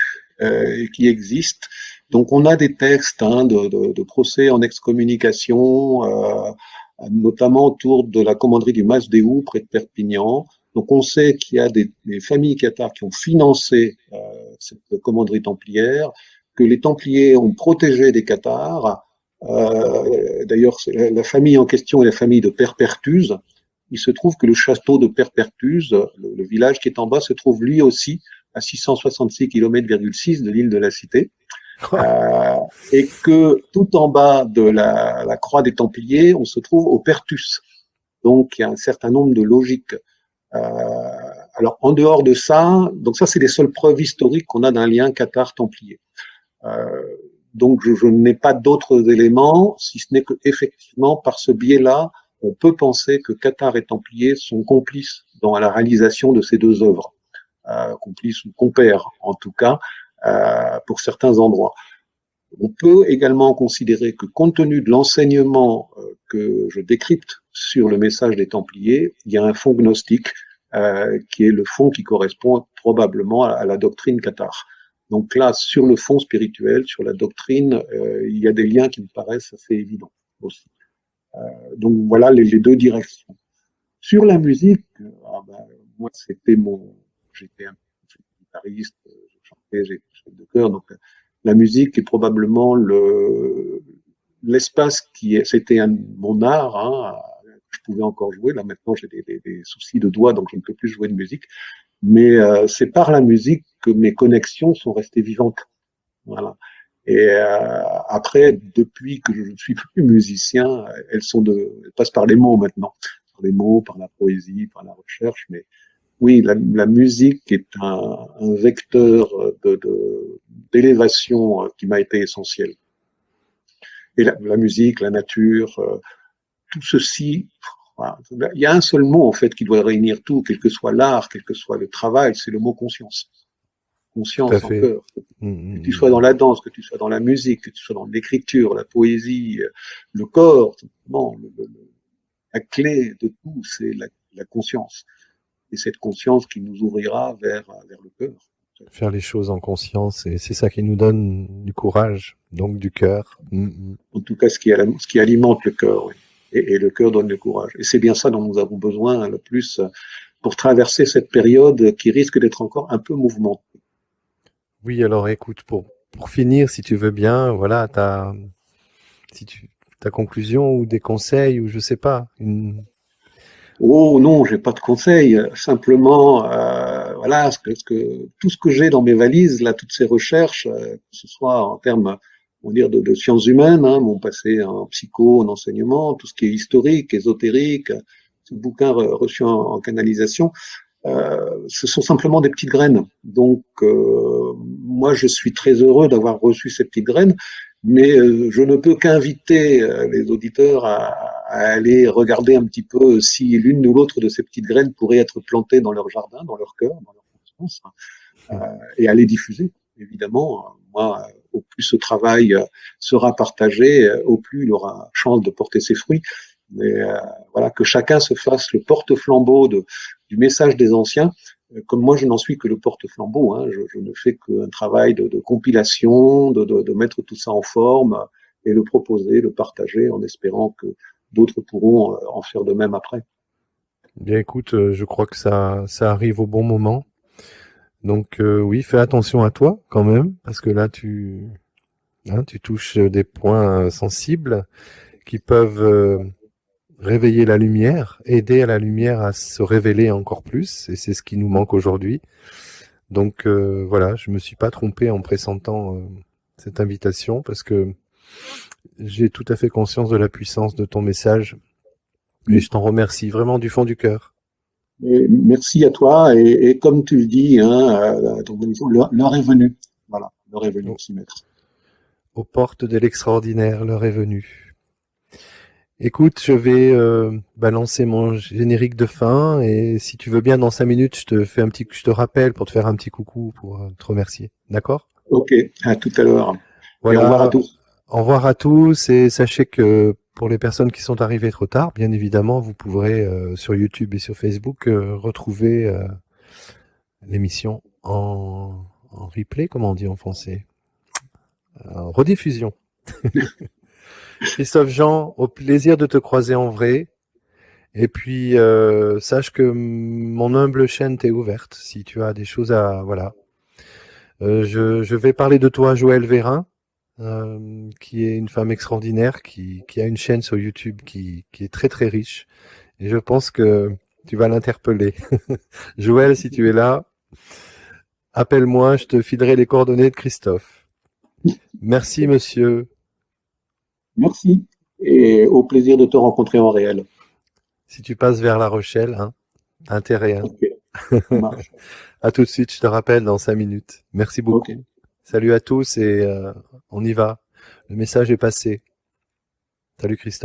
S2: euh, qui existe. Donc, on a des textes hein, de, de, de, procès en excommunication, euh, notamment autour de la commanderie du Mas Déou près de Perpignan. Donc on sait qu'il y a des, familles cathares qui ont financé euh, cette commanderie templière, que les Templiers ont protégé des cathares. Euh, D'ailleurs, la famille en question est la famille de Perpertuse. Il se trouve que le château de Perpertuse, le, le village qui est en bas, se trouve lui aussi à 666 km de l'île de la Cité. Euh, et que tout en bas de la, la, croix des Templiers, on se trouve au Pertus. Donc il y a un certain nombre de logiques alors, en dehors de ça, donc ça, c'est les seules preuves historiques qu'on a d'un lien Qatar-Templier. donc je, je n'ai pas d'autres éléments, si ce n'est que effectivement par ce biais-là, on peut penser que Qatar et Templiers sont complices dans la réalisation de ces deux œuvres, euh, complices ou compères en tout cas, euh, pour certains endroits. On peut également considérer que compte tenu de l'enseignement euh, que je décrypte sur le message des Templiers, il y a un fond gnostique euh, qui est le fond qui correspond probablement à, la doctrine Qatar. Donc là, sur le fond spirituel, sur la doctrine, euh, il y a des liens qui me paraissent assez évidents aussi. Euh, donc voilà les, deux directions. Sur la musique, ah ben, moi c'était mon, j'étais un guitariste, je chantais, j'étais chef de chœur, donc la musique est probablement le l'espace qui est, c'était mon art, hein, pouvais encore jouer. Là maintenant j'ai des, soucis de doigts, donc je ne peux plus jouer de musique. Mais euh, c'est par la musique que mes connexions sont restées vivantes. Voilà. Et euh, après, depuis que je ne suis [LAUGHS] plus musicien, elles sont de, elles passent par les mots maintenant, par les mots, par la poésie, par la recherche. Mais oui, la, musique est un, vecteur d'élévation qui m'a été essentiel. Et la, la, musique, la nature, euh, tout ceci, il y a un seul mot en fait qui doit réunir tout, quel que soit l'art, quel que soit le travail, c'est le mot conscience conscience en cœur. Mmh, mmh, que tu sois dans la danse, que tu sois dans la musique, que tu sois dans l'écriture, la poésie, le corps, bon, le, le, la clé de tout, c'est la, la, conscience. Et cette conscience qui nous ouvrira vers, vers le cœur.
S1: Faire les choses en conscience, et c'est ça qui nous donne du courage, donc du cœur.
S2: Mmh. En tout cas, ce qui, ce qui alimente le cœur, oui. Et, et, le cœur donne le courage. Et c'est bien ça dont nous avons besoin le plus pour traverser cette période qui risque d'être encore un peu mouvementée.
S1: Oui, alors écoute, pour, pour finir, si tu veux bien, voilà, ta, si tu, ta conclusion ou des conseils ou je sais pas. Une...
S2: Oh non, j'ai pas de conseils. Simplement, euh, voilà, ce que, ce que, tout ce que j'ai dans mes valises, là, toutes ces recherches, euh, que ce soit en termes, on dire, de, de sciences humaines, hein, mon passé en psycho, en enseignement, tout ce qui est historique, ésotérique, ce bouquin reçu en, canalisation, euh, ce sont simplement des petites graines. Donc, euh, moi, je suis très heureux d'avoir reçu ces petites graines, mais euh, je ne peux qu'inviter les auditeurs à, à, aller regarder un petit peu si l'une ou l'autre de ces petites graines pourrait être plantée dans leur jardin, dans leur cœur, dans leur conscience, hein, et à les diffuser. Évidemment, moi, au plus ce travail sera partagé, au plus il aura chance de porter ses fruits mais euh, voilà que chacun se fasse le porte-flambeau du message des anciens. Euh, comme moi, je n'en suis que le porte-flambeau. Hein, je, ne fais qu'un travail de, compilation, de, mettre tout ça en forme et le proposer, le partager, en espérant que d'autres pourront euh, en faire de même après.
S1: Bien, écoute, je crois que ça, ça arrive au bon moment. Donc euh, oui, fais attention à toi quand même, parce que là, tu, hein, tu touches des points sensibles qui peuvent réveiller la lumière, aider la lumière à se révéler encore plus, et c'est ce qui nous manque aujourd'hui. Donc euh, voilà, je me suis pas trompé en pressentant euh, cette invitation parce que j'ai tout à fait conscience de la puissance de ton message et je t'en remercie vraiment du fond du cœur.
S2: Merci à toi et, et, comme tu le dis, hein, l'heure est venue. Voilà, l'heure est venue de s'y mettre.
S1: Aux portes de l'extraordinaire, l'heure est venue. Écoute, je vais euh, balancer mon générique de fin et si tu veux bien dans cinq minutes, je te fais un petit, je te rappelle pour te faire un petit coucou pour euh, te remercier. D'accord?
S2: Ok, à tout à l'heure. Voilà. au revoir à tous.
S1: Au revoir à tous et sachez que pour les personnes qui sont arrivées trop tard, bien évidemment, vous pourrez euh, sur YouTube et sur Facebook euh, retrouver euh, l'émission en, en replay, comment on dit en français, en rediffusion. [LAUGHS] Christophe Jean, au plaisir de te croiser en vrai. Et puis, euh, sache que mon humble chaîne t'est ouverte. Si tu as des choses à... Voilà. Euh, je, je, vais parler de toi, Joël Vérin, euh, qui est une femme extraordinaire, qui, qui, a une chaîne sur YouTube qui, qui est très très riche. Et je pense que tu vas l'interpeller. [LAUGHS] Joël, si tu es là, appelle-moi, je te filerai les coordonnées de Christophe. Merci, monsieur.
S2: Merci et au plaisir de te rencontrer en réel.
S1: Si tu passes vers La Rochelle, hein, intérêt. Hein. Okay. [LAUGHS] à tout de suite, je te rappelle dans cinq minutes. Merci beaucoup. Okay. Salut à tous et on y va. Le message est passé. Salut Christophe.